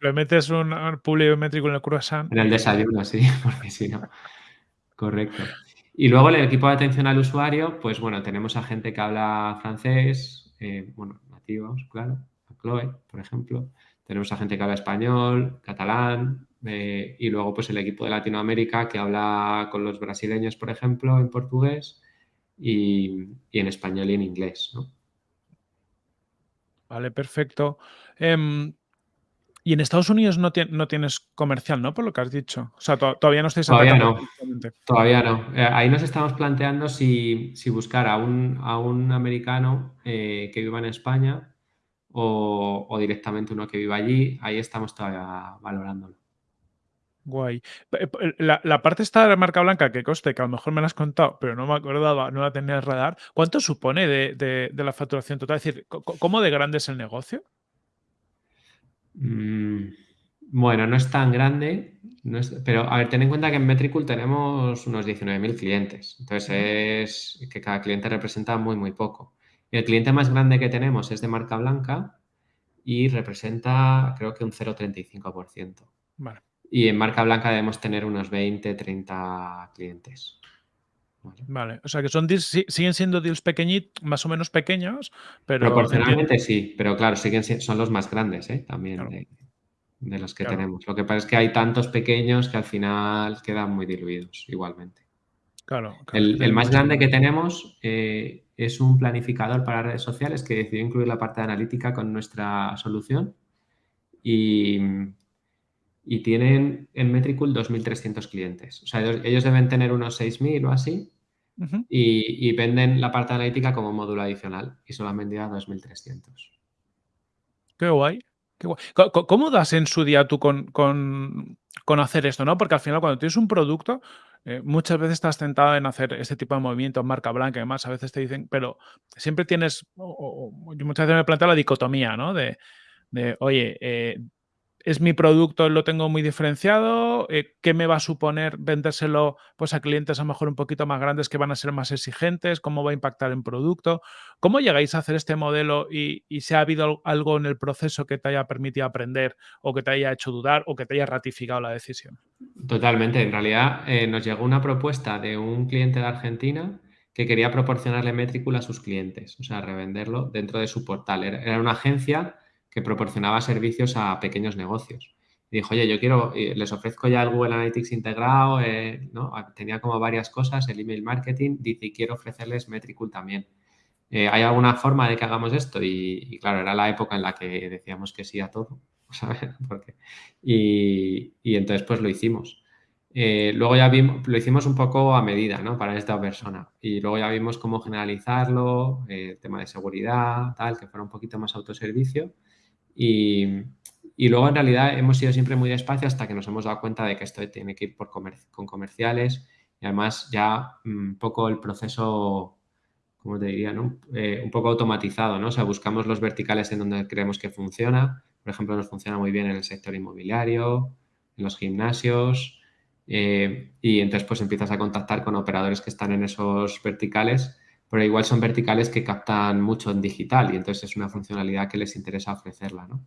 Speaker 2: Le metes un, un en el croissant.
Speaker 1: En el desayuno, sí, porque si no. Correcto. Y luego el equipo de atención al usuario, pues bueno, tenemos a gente que habla francés, eh, bueno, nativos, claro, a Chloe, por ejemplo. Tenemos a gente que habla español, catalán, eh, y luego pues el equipo de Latinoamérica que habla con los brasileños, por ejemplo, en portugués y, en español y en inglés.
Speaker 2: Vale, perfecto. Em, y en Estados Unidos no, no, tienes comercial, ¿no? Por lo que has dicho. O sea, todavía no estáis
Speaker 1: Todavía no. Todavía no. Eh, ahí nos estamos planteando si, buscar a un, a un americano eh, que viva en España o, directamente uno que viva allí. Ahí estamos todavía valorándolo.
Speaker 2: Guay. La, parte esta de marca blanca que coste, que a lo mejor me la has contado, pero no me acordaba, no la tenía en radar. ¿Cuánto supone de, de la facturación total? Es decir, ¿cómo de grande es el negocio?
Speaker 1: Mm, bueno, no es tan grande, pero a ver, ten en cuenta que en Metricool tenemos unos 19.000 clientes, entonces es que cada cliente representa muy, muy poco. el cliente más grande que tenemos es de marca blanca y representa creo que un 0,35%. Y en marca blanca debemos tener unos 20, 30 clientes.
Speaker 2: Vale. o sea que son siguen siendo deals pequeñitos, más o menos pequeños, pero...
Speaker 1: Proporcionalmente sí, pero claro, siguen son los más grandes ¿eh? también de, los que tenemos. Lo que pasa es que hay tantos pequeños que al final quedan muy diluidos igualmente.
Speaker 2: Claro.
Speaker 1: el, más grande que tenemos eh, es un planificador para redes sociales que decidió incluir la parte de analítica con nuestra solución y, y tienen en Metricool 2.300 clientes. O sea, ellos deben tener unos 6.000 o así y, venden la parte analítica como módulo adicional y solo han vendido a 2.300.
Speaker 2: Qué guay. ¿Cómo das en su día tú con, hacer esto? ¿no? Porque al final cuando tienes un producto, eh, muchas veces estás tentado en hacer este tipo de movimientos, marca blanca y demás, a veces te dicen, pero siempre tienes, muchas veces me planteo la dicotomía, ¿no? De, oye, eh, ¿Es mi producto, lo tengo muy diferenciado? Eh, ¿Qué me va a suponer vendérselo pues, a clientes a lo mejor un poquito más grandes que van a ser más exigentes? ¿Cómo va a impactar en producto? ¿Cómo llegáis a hacer este modelo y, si ha habido algo en el proceso que te haya permitido aprender o que te haya hecho dudar o que te haya ratificado la decisión?
Speaker 1: Totalmente. En realidad eh, nos llegó una propuesta de un cliente de Argentina que quería proporcionarle Metricool a sus clientes, o sea, revenderlo dentro de su portal. Era una agencia que proporcionaba servicios a pequeños negocios. Y dijo, oye, yo quiero, les ofrezco ya el Google Analytics integrado, eh, ¿no? tenía como varias cosas, el email marketing, dice, quiero ofrecerles Metricool también. Eh, ¿Hay alguna forma de que hagamos esto? Y, claro, era la época en la que decíamos que sí a todo, ¿sabes? Y, entonces pues lo hicimos. Eh, luego ya vimos, lo hicimos un poco a medida, ¿no? Para esta persona. Y luego ya vimos cómo generalizarlo, el tema de seguridad, tal, que fuera un poquito más autoservicio. Y, luego en realidad hemos ido siempre muy despacio hasta que nos hemos dado cuenta de que esto tiene que ir por con comerciales y además ya un poco el proceso, ¿cómo te diría? No? Eh, un poco automatizado, ¿no? O sea, buscamos los verticales en donde creemos que funciona. Por ejemplo, nos funciona muy bien en el sector inmobiliario, en los gimnasios eh, y entonces pues empiezas a contactar con operadores que están en esos verticales pero igual son verticales que captan mucho en digital y entonces es una funcionalidad que les interesa ofrecerla, ¿no?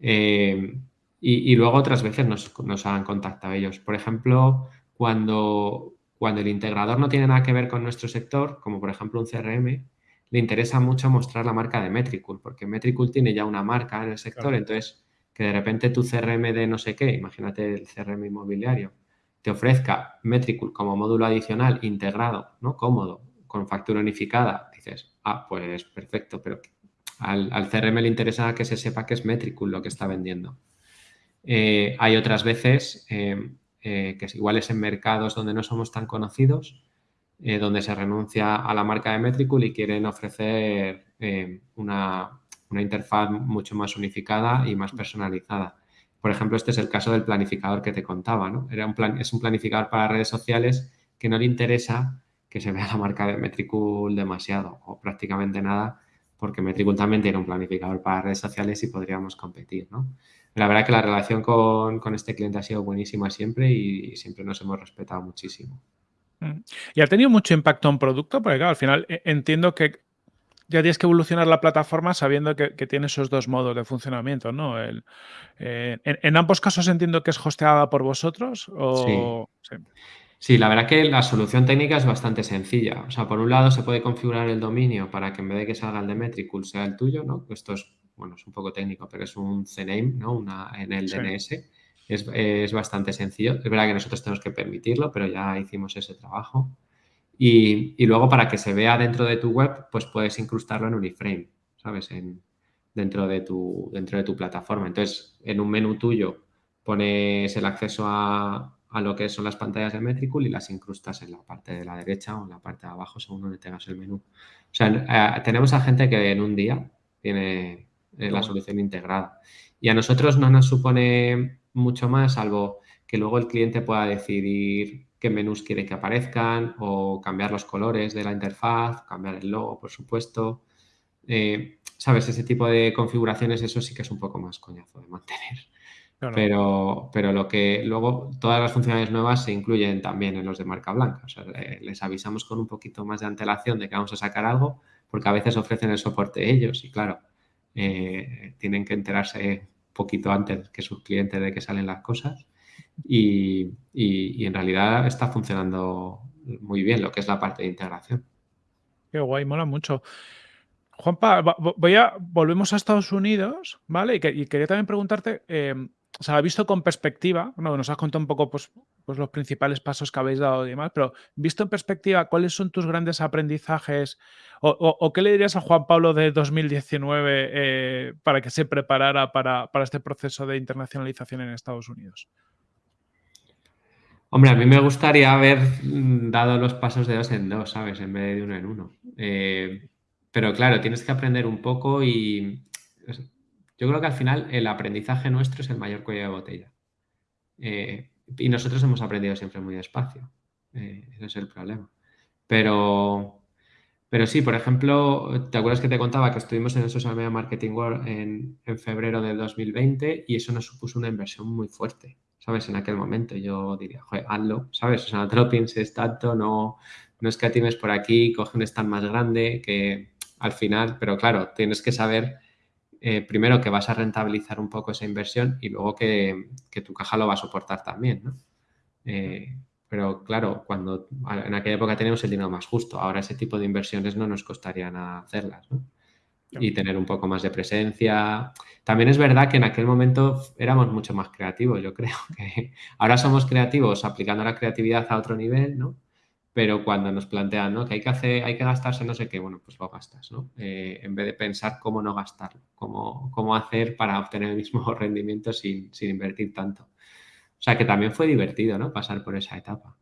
Speaker 1: Eh, y, luego otras veces nos, han contactado ellos. Por ejemplo, cuando, cuando el integrador no tiene nada que ver con nuestro sector, como por ejemplo un CRM, le interesa mucho mostrar la marca de Metricool, porque Metricool tiene ya una marca en el sector, entonces que de repente tu CRM de no sé qué, imagínate el CRM inmobiliario, te ofrezca Metricool como módulo adicional integrado, ¿no? Cómodo, con factura unificada, dices, ah, pues perfecto, pero al, CRM le interesa que se sepa que es Metricool lo que está vendiendo. Eh, hay otras veces eh, eh, que igual es en mercados donde no somos tan conocidos, donde se renuncia a la marca de Metricool y quieren ofrecer una, interfaz mucho más unificada y más personalizada. Por ejemplo, este es el caso del planificador que te contaba, ¿no? Era un plan, es un planificador para redes sociales que no le interesa que se vea la marca de Metricool demasiado o prácticamente nada, porque Metricool también tiene un planificador para redes sociales y podríamos competir, ¿no? La verdad que la relación con, este cliente ha sido buenísima siempre y, siempre nos hemos respetado muchísimo.
Speaker 2: Mm. ¿Y ha tenido mucho impacto en producto? Porque claro, al final eh, entiendo que ya tienes que evolucionar la plataforma sabiendo que, tiene esos dos modos de funcionamiento, ¿no? El, eh, en, ambos casos entiendo que es hosteada por vosotros o...
Speaker 1: sí. Sí, la verdad que la solución técnica es bastante sencilla. O sea, por un lado se puede configurar el dominio para que en vez de que salga el de Metricool sea el tuyo, ¿no? Esto es, bueno, es un poco técnico, pero es un CNAME, ¿no? Una, en el DNS. Es, bastante sencillo. Es verdad que nosotros tenemos que permitirlo, pero ya hicimos ese trabajo. Y, luego para que se vea dentro de tu web, pues puedes incrustarlo en un iframe, ¿sabes? En, dentro, de tu, dentro de tu plataforma. Entonces, en un menú tuyo pones el acceso a, a lo que son las pantallas de Metricool y las incrustas en la parte de la derecha o en la parte de abajo según donde tengas el menú. O sea, eh, tenemos a gente que en un día tiene eh, la solución integrada. Y a nosotros no nos supone mucho más, salvo que luego el cliente pueda decidir qué menús quiere que aparezcan o cambiar los colores de la interfaz, cambiar el logo, por supuesto. Eh, ¿Sabes? Ese tipo de configuraciones, eso sí que es un poco más coñazo de mantener. Pero, pero lo que luego todas las funcionalidades nuevas se incluyen también en los de marca blanca. O sea, les avisamos con un poquito más de antelación de que vamos a sacar algo, porque a veces ofrecen el soporte ellos y claro, eh, tienen que enterarse un poquito antes que sus clientes de que salen las cosas. Y, y, en realidad está funcionando muy bien lo que es la parte de integración.
Speaker 2: Qué guay, mola mucho. Juanpa, voy a, volvemos a Estados Unidos, ¿vale? Y, quería también preguntarte, em, o sea, visto con perspectiva, no, nos has contado un poco pues, pues, los principales pasos que habéis dado y demás, pero visto en perspectiva, ¿cuáles son tus grandes aprendizajes o, qué le dirías a Juan Pablo de 2019 eh, para que se preparara para, este proceso de internacionalización en Estados Unidos?
Speaker 1: Hombre, a mí me gustaría haber mm, dado los pasos de dos en dos, ¿sabes? En vez de uno en uno. Eh, pero claro, tienes que aprender un poco y yo creo que al final el aprendizaje nuestro es el mayor cuello de botella. Eh, y nosotros hemos aprendido siempre muy despacio. Eh, ese es el problema. Pero, Pero sí, por ejemplo, ¿te acuerdas que te contaba que estuvimos en el Social Media Marketing World en, en febrero del 2020 y eso nos supuso una inversión muy fuerte, ¿sabes? En aquel momento yo diría, joder, hazlo, ¿sabes? O sea, no te lo pienses tanto, no, no es que tienes por aquí, coge un stand más grande que al final, pero claro, tienes que saber eh, primero que vas a rentabilizar un poco esa inversión y luego que, que tu caja lo va a soportar también, ¿no? Eh, pero claro, cuando en aquella época teníamos el dinero más justo, ahora ese tipo de inversiones no nos costaría nada hacerlas, ¿no? Y tener un poco más de presencia. También es verdad que en aquel momento éramos mucho más creativos, yo creo que ahora somos creativos aplicando la creatividad a otro nivel, ¿no? Pero cuando nos plantean, ¿no? Que hay que hacer, hay que gastarse no sé qué, bueno, pues lo gastas, ¿no? Eh, en vez de pensar cómo no gastarlo, cómo, cómo hacer para obtener el mismo rendimiento sin, sin invertir tanto. O sea que también fue divertido, ¿no? Pasar por esa etapa.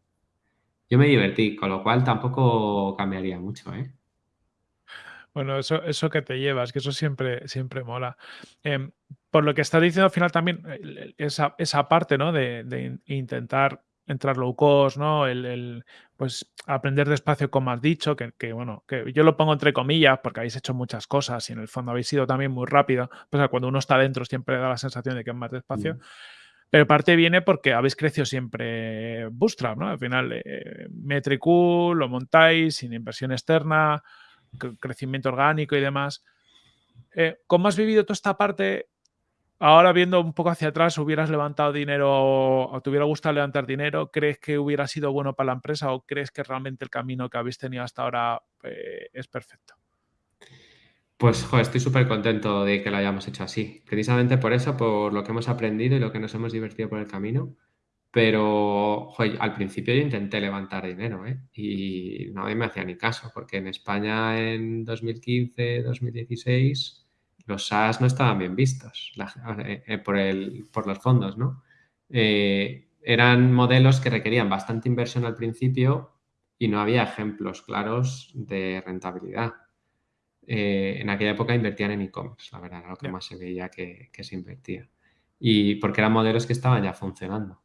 Speaker 1: Yo me divertí, con lo cual tampoco cambiaría mucho, ¿eh?
Speaker 2: Bueno, eso, eso que te llevas, que eso siempre, siempre mola. Em, por lo que estás diciendo al final también, esa, esa parte, ¿no? De, de intentar entrar low cost, ¿no? El, el, pues aprender despacio, como has dicho, que, que, bueno, que yo lo pongo entre comillas porque habéis hecho muchas cosas y en el fondo habéis sido también muy rápido. Pues cuando uno está dentro siempre da la sensación de que es más despacio. Mm. Pero parte viene porque habéis crecido siempre Bootstrap, ¿no? Al final, eh, Metricool, lo montáis sin inversión externa, crecimiento orgánico y demás. Eh, ¿Cómo has vivido toda esta parte? Ahora viendo un poco hacia atrás, ¿hubieras levantado dinero o te hubiera gustado levantar dinero? ¿Crees que hubiera sido bueno para la empresa o crees que realmente el camino que habéis tenido hasta ahora eh, es perfecto?
Speaker 1: Pues joder, estoy súper contento de que lo hayamos hecho así. Precisamente por eso, por lo que hemos aprendido y lo que nos hemos divertido por el camino. Pero joder, al principio yo intenté levantar dinero ¿eh? y nadie me hacía ni caso, porque en España en 2015, 2016 los SaaS no estaban bien vistos eh, eh, por, el, por los fondos, ¿no? Eh, eran modelos que requerían bastante inversión al principio y no había ejemplos claros de rentabilidad. Eh, en aquella época invertían en e-commerce, la verdad, era lo que más se veía que, se invertía. Y porque eran modelos que estaban ya funcionando.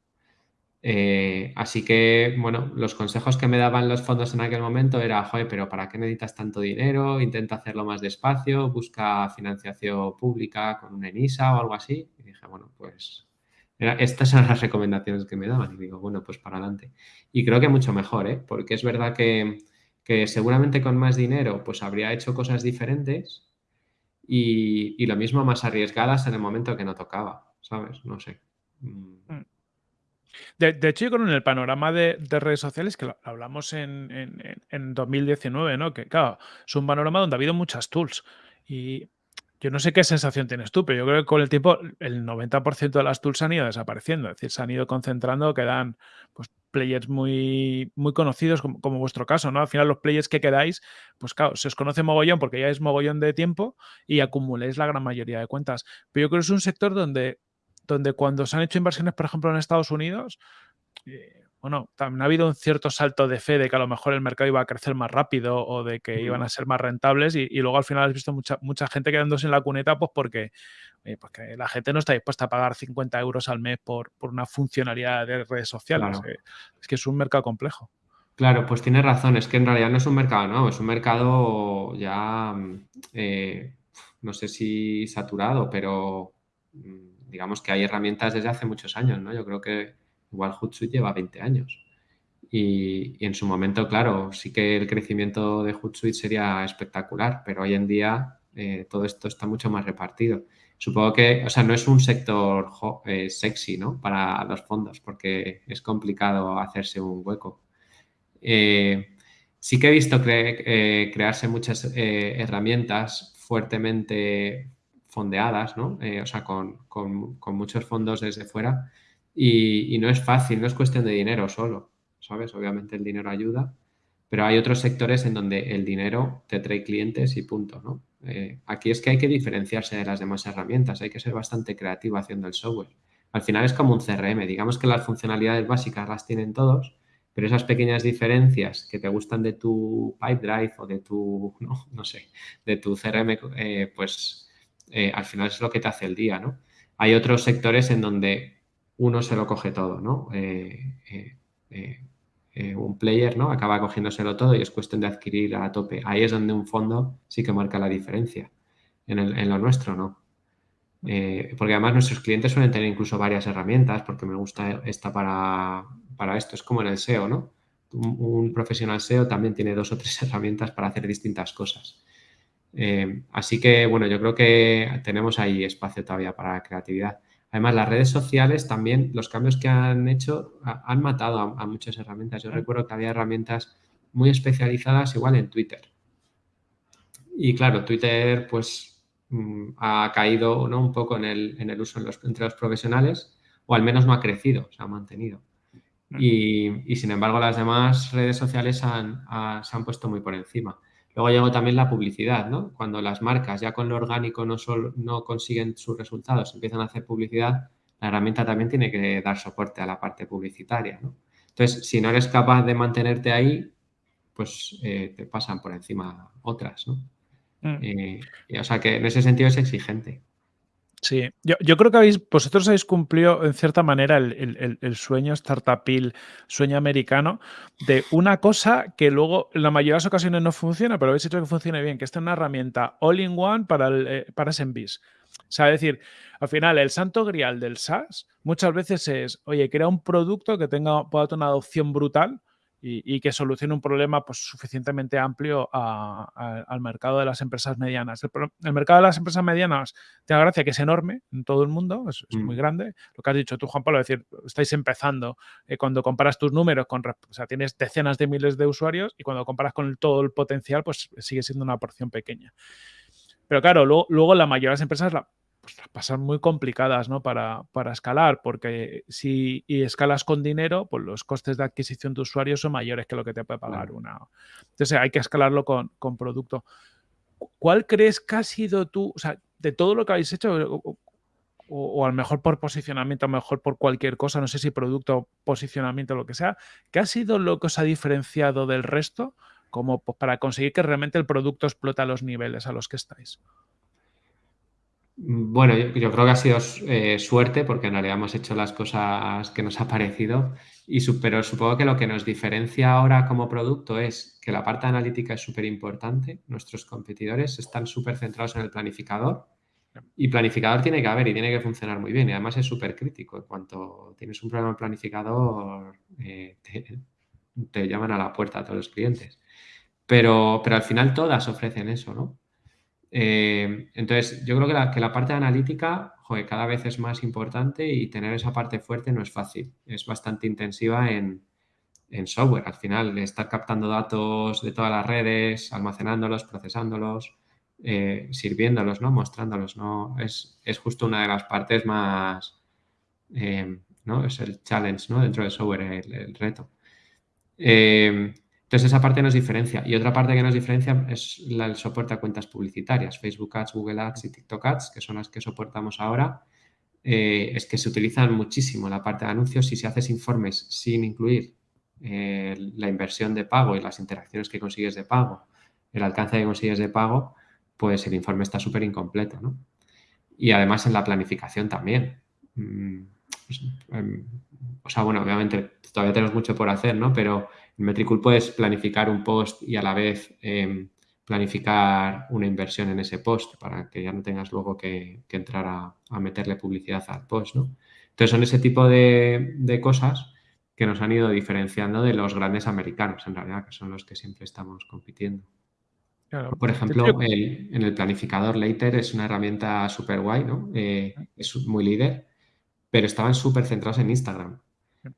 Speaker 1: Eh, así que, bueno, los consejos que me daban los fondos en aquel momento era, joder, pero ¿para qué necesitas tanto dinero? Intenta hacerlo más despacio, busca financiación pública con una ENISA o algo así. Y dije, bueno, pues estas son las recomendaciones que me daban. Y digo, bueno, pues para adelante. Y creo que mucho mejor, ¿eh? Porque es verdad que que seguramente con más dinero pues habría hecho cosas diferentes y, lo mismo más arriesgadas en el momento que no tocaba, ¿sabes? No sé. Mm.
Speaker 2: Mm. De, hecho, yo creo en el panorama de, redes sociales, que hablamos en, en, 2019, ¿no? Que claro, es un panorama donde ha habido muchas tools. Y yo no sé qué sensación tienes tú, pero yo creo que con el tiempo el 90% de las tools han ido desapareciendo. Es decir, se han ido concentrando, quedan pues, players muy, muy conocidos, como, vuestro caso, ¿no? Al final, los players que quedáis, pues claro, se os conoce mogollón porque ya es mogollón de tiempo y acumuléis la gran mayoría de cuentas. Pero yo creo que es un sector donde, donde cuando se han hecho inversiones, por ejemplo, en Estados Unidos, eh, bueno, también ha habido un cierto salto de fe de que a lo mejor el mercado iba a crecer más rápido o de que iban a ser más rentables y, luego al final has visto mucha, mucha gente quedándose en la cuneta pues porque, pues la gente no está dispuesta a pagar 50 euros al mes por, una funcionalidad de redes sociales. Eh, es que es un mercado complejo.
Speaker 1: Claro, pues tienes razón, es que en realidad no es un mercado nuevo, es un mercado ya, mm, eh, no sé si saturado, pero mm, digamos que hay herramientas desde hace muchos años, ¿no? Yo creo que Igual Hootsuite lleva 20 años. Y, en su momento, claro, sí que el crecimiento de Hootsuite sería espectacular, pero hoy en día eh, todo esto está mucho más repartido. Supongo que, o sea, no es un sector eh, sexy, ¿no? Para los fondos, porque es complicado hacerse un hueco. Eh, sí que he visto crearse muchas herramientas fuertemente fondeadas, ¿no? o sea, con, con muchos fondos desde fuera y, no es fácil, no es cuestión de dinero solo, ¿sabes? Obviamente el dinero ayuda, pero hay otros sectores en donde el dinero te trae clientes y punto, ¿no? Eh, aquí es que hay que diferenciarse de las demás herramientas, hay que ser bastante creativo haciendo el software. Al final es como un CRM, digamos que las funcionalidades básicas las tienen todos, pero esas pequeñas diferencias que te gustan de tu Pipedrive o de tu, no, sé, de tu CRM, eh, pues eh, al final es lo que te hace el día, ¿no? Hay otros sectores en donde uno se lo coge todo, ¿no? Eh, eh, un player, ¿no? Acaba cogiéndoselo todo y es cuestión de adquirir a tope. Ahí es donde un fondo sí que marca la diferencia. En, lo nuestro, ¿no? Porque además nuestros clientes suelen tener incluso varias herramientas, porque me gusta esta para, para esto. Es como en el SEO, ¿no? Un, profesional SEO también tiene dos o tres herramientas para hacer distintas cosas. Eh, así que, bueno, yo creo que tenemos ahí espacio todavía para la creatividad. Además, las redes sociales también, los cambios que han hecho han matado a, muchas herramientas. Yo recuerdo que había herramientas muy especializadas igual en Twitter. Y claro, Twitter pues mm, ha caído ¿no? un poco en el, uso entre los profesionales o al menos no ha crecido, se ha mantenido. Y, sin embargo las demás redes sociales se han puesto muy por encima. Luego llegó también la publicidad, ¿no? Cuando las marcas ya con lo orgánico no, no consiguen sus resultados, empiezan a hacer publicidad, la herramienta también tiene que dar soporte a la parte publicitaria, ¿no? Entonces, si no eres capaz de mantenerte ahí, pues eh, te pasan por encima otras, ¿no? Mm. Eh, o sea que en ese sentido es exigente.
Speaker 2: Sí, yo, creo que habéis, vosotros habéis cumplido en cierta manera el, sueño startupil, sueño americano, de una cosa que luego en la mayoría de las ocasiones no funciona, pero habéis hecho que funcione bien, que esta es una herramienta all-in-one para, el, eh, para SMBs. O sea, es decir, al final el santo grial del SaaS muchas veces es, oye, crea un producto que tenga, pueda tener una adopción brutal, y, que solucione un problema pues, suficientemente amplio al mercado de las empresas medianas. El, mercado de las empresas medianas, te da gracia que es enorme en todo el mundo, es, muy mm. grande. Lo que has dicho tú, Juan Pablo, es decir, estáis empezando. Eh, cuando comparas tus números, con, o sea, tienes decenas de miles de usuarios y cuando comparas con todo el potencial, pues sigue siendo una porción pequeña. Pero claro, luego, luego la mayoría de las empresas la, pues, pasan muy complicadas ¿no? para, escalar, porque si escalas con dinero, pues los costes de adquisición de usuarios son mayores que lo que te puede pagar una. Entonces hay que escalarlo con, producto. ¿Cuál crees que ha sido tú, o sea, de todo lo que habéis hecho, o, al mejor por posicionamiento, a mejor por cualquier cosa, no sé si producto, posicionamiento, lo que sea, ¿qué ha sido lo que os ha diferenciado del resto como pues, para conseguir que realmente el producto explote a los niveles a los que estáis?
Speaker 1: Bueno, yo, creo que ha sido eh, suerte porque en realidad hemos hecho las cosas que nos ha parecido, y, pero supongo que lo que nos diferencia ahora como producto es que la parte analítica es súper importante. Nuestros competidores están súper centrados en el planificador y planificador tiene que haber y tiene que funcionar muy bien y además es súper crítico. En cuanto tienes un problema en planificador, eh, te, llaman a la puerta a todos los clientes. Pero, pero al final todas ofrecen eso, ¿no? Eh, entonces, yo creo que la, parte analítica, cada vez es más importante y tener esa parte fuerte no es fácil. Es bastante intensiva en, software. Al final, estar captando datos de todas las redes, almacenándolos, procesándolos, eh, sirviéndolos, ¿no? Mostrándolos, ¿no? Es, justo una de las partes más, eh, ¿no? Es el challenge, ¿no? Dentro del software, el, reto. Entonces, esa parte nos diferencia. Y otra parte que nos diferencia es el soporte a cuentas publicitarias, Facebook Ads, Google Ads y TikTok Ads, que son las que soportamos ahora. Eh, es que se utilizan muchísimo la parte de anuncios. Si se haces informes sin incluir eh, la inversión de pago y las interacciones que consigues de pago, el alcance que consigues de pago, pues el informe está súper incompleto, ¿no? Y además en la planificación también. Mm, pues, em, o sea, bueno, obviamente todavía tenemos mucho por hacer, ¿no? Pero en Metricool puedes planificar un post y a la vez em, planificar una inversión en ese post para que ya no tengas luego que, entrar a, meterle publicidad al post, ¿no? Entonces son ese tipo de, cosas que nos han ido diferenciando de los grandes americanos, en realidad, que son los que siempre estamos compitiendo. Por ejemplo, en el planificador Later es una herramienta súper guay, ¿no? Eh, es muy líder, pero estaban súper centrados en Instagram.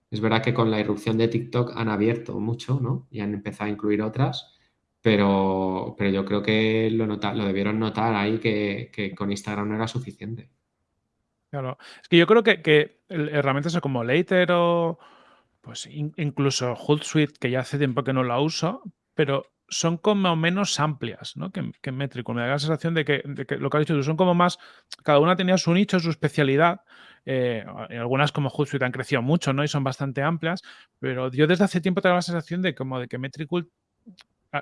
Speaker 1: Es verdad que con la irrupción de TikTok han abierto mucho, ¿no? Y han empezado a incluir otras, pero, pero yo creo que lo, lo debieron notar ahí que, con Instagram no era suficiente.
Speaker 2: Claro. Es que yo creo que, que herramientas como Later o pues incluso Hootsuite, que ya hace tiempo que no la uso, pero son como menos amplias ¿no? que, que Me da la sensación de que, de que, lo que has dicho tú son como más, cada una tenía su nicho, su especialidad, eh, algunas como Hootsuite han crecido mucho, ¿no? Y son bastante amplias, pero yo desde hace tiempo tengo la sensación de como de que Metricool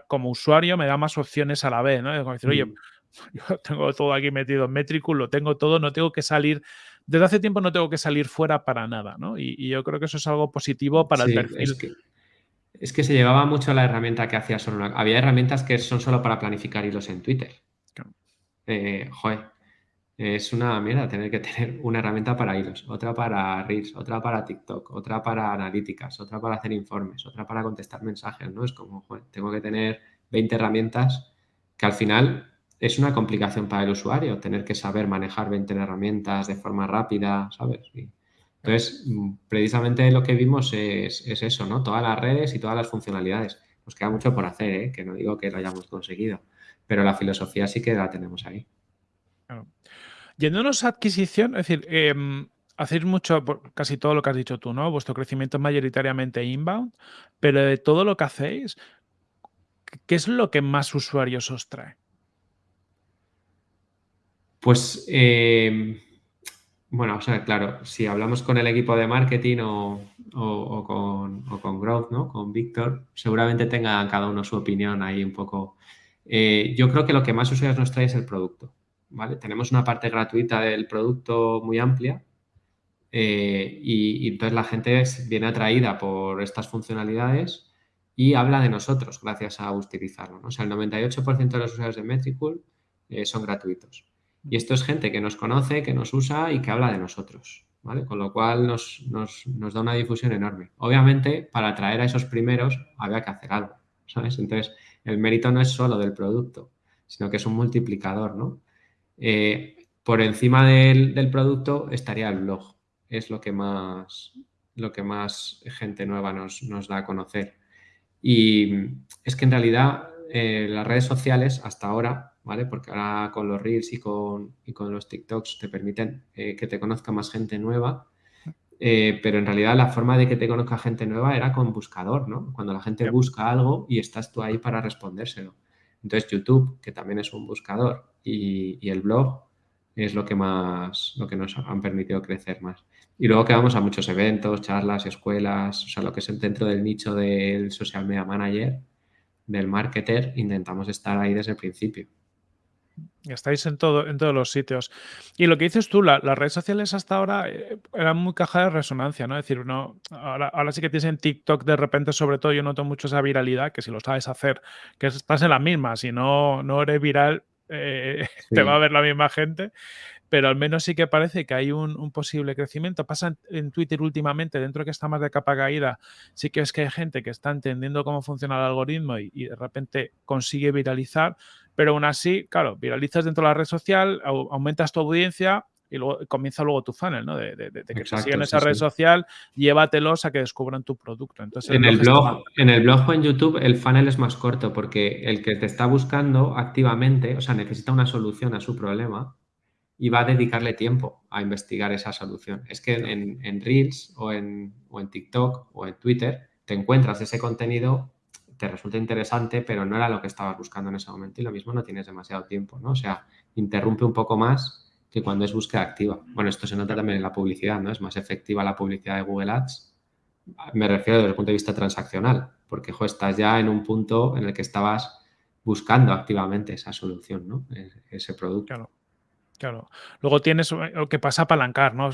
Speaker 2: como usuario me da más opciones a la vez, ¿no? como decir, oye, mm. yo tengo todo aquí metido en Metricool, lo tengo todo, no tengo que salir, desde hace tiempo no tengo que salir fuera para nada, ¿no? Y, yo creo que eso es algo positivo para el perfil.
Speaker 1: Es que se llevaba mucho la herramienta que hacía solo una... Había herramientas que son solo para planificar hilos en Twitter. Eh, joder, es una mierda tener que tener una herramienta para hilos, otra para Reels, otra para TikTok, otra para analíticas, otra para hacer informes, otra para contestar mensajes, ¿no? Es como, joder, tengo que tener 20 herramientas que al final es una complicación para el usuario, tener que saber manejar 20 herramientas de forma rápida, ¿sabes? Entonces, mm, precisamente lo que vimos es, eso, ¿no? Todas las redes y todas las funcionalidades. Nos queda mucho por hacer, ¿eh? Que no digo que lo hayamos conseguido, pero la filosofía sí que la tenemos ahí.
Speaker 2: Yéndonos a adquisición, es decir, em, hacéis mucho, casi todo lo que has dicho tú, ¿no? Vuestro crecimiento es mayoritariamente inbound, pero de todo lo que hacéis, ¿qué es lo que más usuarios os trae?
Speaker 1: Pues, em, bueno, o sea, claro, si hablamos con el equipo de marketing o, con, con, Growth, ¿no? Con Víctor, seguramente tenga cada uno su opinión ahí un poco. Eh, yo creo que lo que más usuarios nos trae es el producto. Tenemos una parte gratuita del producto muy amplia eh, y, entonces la gente viene atraída por estas funcionalidades y habla de nosotros gracias a utilizarlo. O sea, el 98% de los usuarios de Metricool eh, son gratuitos. Y esto es gente que nos conoce, que nos usa y que habla de nosotros. Con lo cual nos, da una difusión enorme. Obviamente, para atraer a esos primeros había que hacer algo. Entonces, el mérito no es solo del producto, sino que es un multiplicador, ¿no? Eh, por encima del, producto estaría el blog. Es lo que más, lo que más gente nueva nos, da a conocer. Y es que en realidad eh, las redes sociales hasta ahora, ¿vale? Porque ahora con los Reels y con, con los TikToks te permiten eh, que te conozca más gente nueva. pero en realidad la forma de que te conozca gente nueva era con buscador, ¿no? Cuando la gente busca algo y estás tú ahí para respondérselo. Entonces YouTube, que también es un buscador, y, el blog es lo que más, lo que nos han permitido crecer más. Y luego que vamos a muchos eventos, charlas, escuelas, o sea, lo que es dentro del nicho del social media manager, del marketer, intentamos estar ahí desde el principio.
Speaker 2: Estáis en, todo, en todos los sitios. Y lo que dices tú, las redes sociales hasta ahora eh, eran muy caja de resonancia, ¿no? Es decir, no, ahora, ahora sí que tienes en TikTok de repente, sobre todo, yo noto mucho esa viralidad, que si lo sabes hacer, que estás en la misma, si no, no eres viral, eh, te va a ver la misma gente, pero al menos sí que parece que hay un, posible crecimiento. Pasa en, Twitter últimamente, dentro que está más de capa caída, sí que es que hay gente que está entendiendo cómo funciona el algoritmo y, de repente consigue viralizar, pero aún así, claro, viralizas dentro de la red social, aumentas tu audiencia y luego comienza luego tu funnel, ¿no? De, que te sigan esa red social, llévatelos a que descubran tu producto. Entonces,
Speaker 1: en el, blog, en el blog o en YouTube el funnel es más corto porque el que te está buscando activamente, o sea, necesita una solución a su problema y va a dedicarle tiempo a investigar esa solución. Es que en, Reels o en, o en TikTok o en Twitter te encuentras ese contenido te resulta interesante, pero no era lo que estabas buscando en ese momento y lo mismo no tienes demasiado tiempo, ¿no? O sea, interrumpe un poco más que cuando es búsqueda activa. Bueno, esto se nota también en la publicidad, ¿no? Es más efectiva la publicidad de Google Ads. Me refiero desde el punto de vista transaccional, porque estás ya en un punto en el que estabas buscando activamente esa solución, ¿no? E-, ese producto.
Speaker 2: Claro. Claro. Luego tienes lo que pasa a apalancar, ¿no?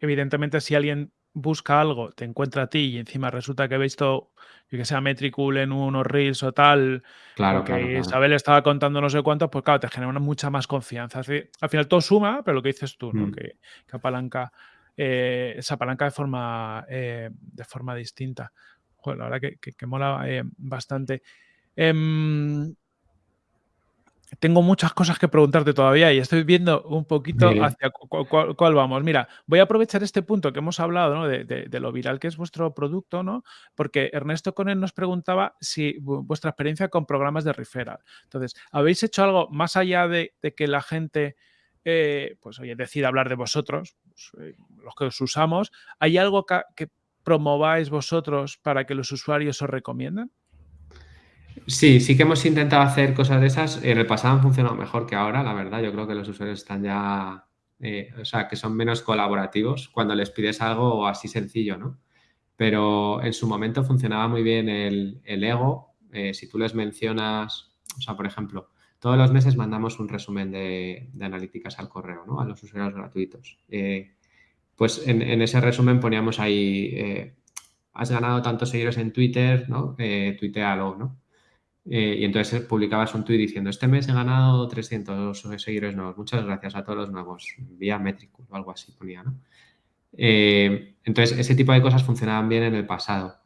Speaker 2: evidentemente, si alguien busca algo, te encuentra a ti y encima resulta que he visto que sea Metricool en unos reels o tal,
Speaker 1: claro,
Speaker 2: que Isabel estaba contando no sé cuántos, pues claro, te genera una mucha más confianza. al final todo suma, pero lo que dices tú, ¿no? Mm. Que, apalanca, eh, esa apalanca de forma, eh, de forma distinta. Joder, la verdad que, mola eh, bastante. Tengo muchas cosas que preguntarte todavía y estoy viendo un poquito hacia cuál, vamos. Mira, voy a aprovechar este punto que hemos hablado ¿no? de, lo viral que es vuestro producto, ¿no? Porque Ernesto con él nos preguntaba si vuestra experiencia con programas de referral. Entonces, ¿habéis hecho algo más allá de, que la gente, eh, pues oye, decida hablar de vosotros, pues, eh, los que os usamos? ¿Hay algo que, que promováis vosotros para que los usuarios os recomienden?
Speaker 1: Sí, sí que hemos intentado hacer cosas de esas. En el pasado han funcionado mejor que ahora, la verdad. Yo creo que los usuarios están ya, eh, o sea, que son menos colaborativos cuando les pides algo así sencillo, ¿no? Pero en su momento funcionaba muy bien el, ego. Eh, si tú les mencionas, o sea, por ejemplo, todos los meses mandamos un resumen de, analíticas al correo, ¿no? A los usuarios gratuitos. Eh, pues en, ese resumen poníamos ahí has ganado tantos seguidores en Twitter, ¿no? Tuitealo, ¿no? Eh, y entonces publicabas un tweet diciendo, este mes he ganado 300 seguidores nuevos, muchas gracias a todos los nuevos, vía Metricool o algo así ponía, ¿no? Eh, entonces, ese tipo de cosas funcionaban bien en el pasado.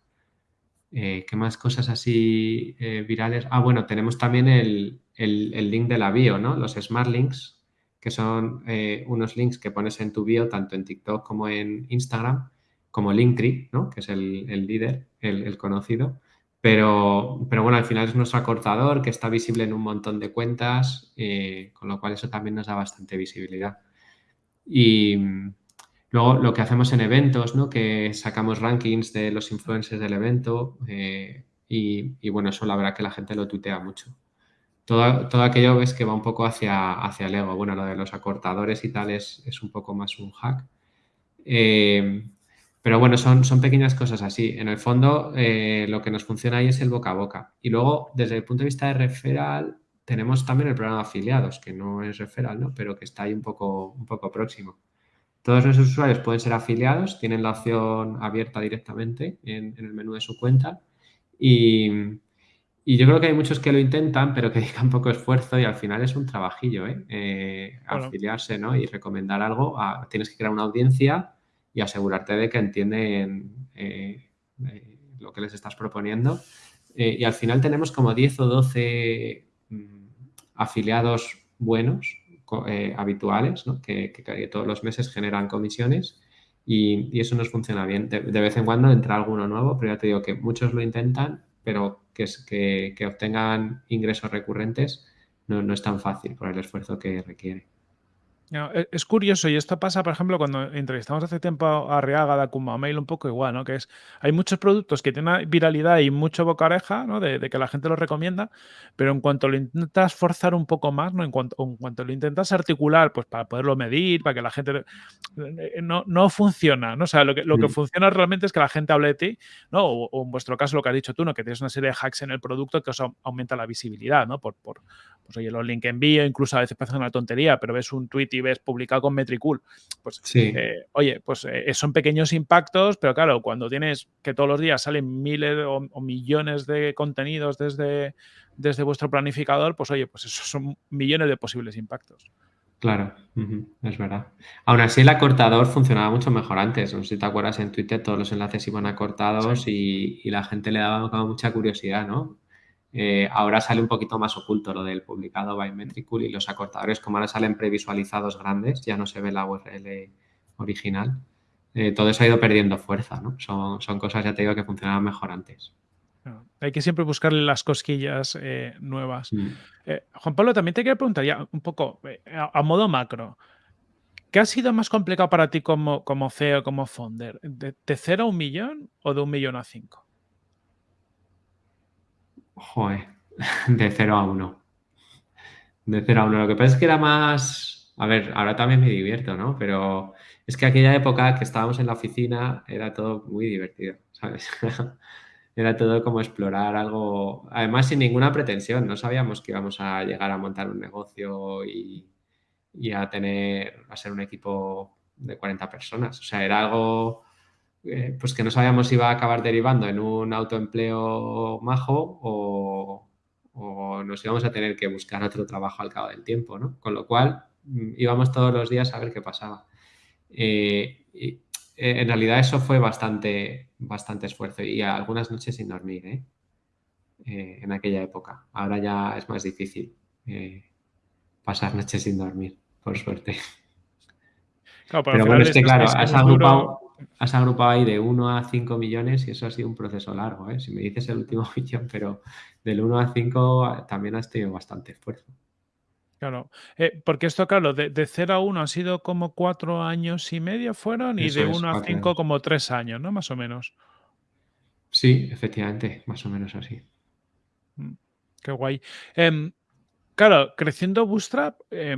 Speaker 1: Eh, ¿Qué más cosas así virales? Ah, bueno, tenemos también el, el, link de la bio, ¿no? Los Smart Links, que son unos links que pones en tu bio, tanto en TikTok como en Instagram, como Linktree, ¿no? Que es el, el líder, el, el conocido pero, pero bueno, al final es nuestro acortador que está visible en un montón de cuentas, eh, con lo cual eso también nos da bastante visibilidad. Y luego lo que hacemos en eventos, ¿no? que sacamos rankings de los influencers del evento eh, y, bueno, eso la verdad que la gente lo tutea mucho. Todo, todo aquello ves que va un poco hacia, hacia el ego. Bueno, lo de los acortadores y tal es, es un poco más un hack. Eh, pero bueno, son, son pequeñas cosas así. En el fondo, eh, lo que nos funciona ahí es el boca a boca. Y luego, desde el punto de vista de referral, tenemos también el programa de afiliados, que no es referral, ¿no? pero que está ahí un poco, un poco próximo. Todos nuestros usuarios pueden ser afiliados, tienen la opción abierta directamente en, el menú de su cuenta. Y, y, yo creo que hay muchos que lo intentan, pero que dedican poco esfuerzo y al final es un trabajillo, ¿eh? eh afiliarse ¿no? y recomendar algo. tienes que crear una audiencia y asegurarte de que entienden eh, eh, lo que les estás proponiendo. Eh, y al final tenemos como 10 o 12 mm, afiliados buenos, habituales, que, todos los meses generan comisiones y, eso nos funciona bien. De, vez en cuando entra alguno nuevo, pero ya te digo que muchos lo intentan, pero que, obtengan ingresos recurrentes no es tan fácil por el esfuerzo que requiere.
Speaker 2: E, es curioso, y esto pasa, por ejemplo, cuando entrevistamos hace tiempo a Reaga de Akuma Mail, un poco igual, ¿no? Que es, hay muchos productos que tienen viralidad y mucho boca oreja, ¿no? De, que la gente los recomienda, pero en cuanto lo intentas forzar un poco más, ¿no? En cuanto, en cuanto lo intentas articular, pues para poderlo medir, para que la gente... Eh, no, no funciona, ¿no? O sea, lo que, lo que mm. funciona realmente es que la gente hable de ti, ¿no? O, en vuestro caso lo que has dicho tú, ¿no? Que tienes una serie de hacks en el producto que os aumenta la visibilidad, ¿no? Por, por pues oye, los link envío, incluso a veces parece una tontería, pero ves un tweet y ves publicado con Metricool, pues eh, oye, pues eh, son pequeños impactos, pero claro, cuando tienes que todos los días salen miles o, millones de contenidos desde, desde vuestro planificador, pues oye, pues esos son millones de posibles impactos.
Speaker 1: Claro, es verdad. Aún así, el acortador funcionaba mucho mejor antes. No sé si te acuerdas, en Twitter todos los enlaces iban acortados y, y, la gente le daba mucha curiosidad, ¿no? Eh, ahora sale un poquito más oculto lo del publicado by Metricool y los acortadores, como ahora salen previsualizados grandes, ya no se ve la URL original. Eh, todo eso ha ido perdiendo fuerza, ¿no? Son, son, cosas, ya te digo, que funcionaban mejor antes.
Speaker 2: Hay que siempre buscarle las cosquillas eh, nuevas. Juan Pablo, también te quería preguntar ya un poco a, modo macro. ¿Qué ha sido más complicado para ti como, como CEO, como founder? ¿De, ¿De, cero a un millón o de un millón a cinco?
Speaker 1: Joder, de 0 a 1. De 0 a 1. Lo que pasa es que era más... A ver, ahora también me divierto, ¿no? Pero es que aquella época que estábamos en la oficina era todo muy divertido, ¿sabes? era todo como explorar algo, además sin ninguna pretensión, no sabíamos que íbamos a llegar a montar un negocio y, y a tener, a ser un equipo de 40 personas. O sea, era algo eh, pues que no sabíamos si iba a acabar derivando en un autoempleo majo o, nos íbamos a tener que buscar otro trabajo al cabo del tiempo, ¿no? Con lo cual mm, íbamos todos los días a ver qué pasaba. Eh, eh, en realidad eso fue bastante, bastante esfuerzo y algunas noches sin dormir, en aquella época. Ahora ya es más difícil pasar noches sin dormir, por suerte. pero, bueno, es que claro, has agrupado, has agrupado ahí de 1 a 5 millones y eso ha sido un proceso largo. ¿eh? Si me dices el último millón, pero del 1 a 5 también has tenido bastante esfuerzo.
Speaker 2: Claro, eh, porque esto, claro, de, de, 0 a 1 han sido como 4 años y medio fueron y de 1 a 5 como 3 años, ¿no? Más o menos.
Speaker 1: Sí, efectivamente, más o menos así.
Speaker 2: Mm, qué guay. Eh, claro, creciendo Bootstrap, eh,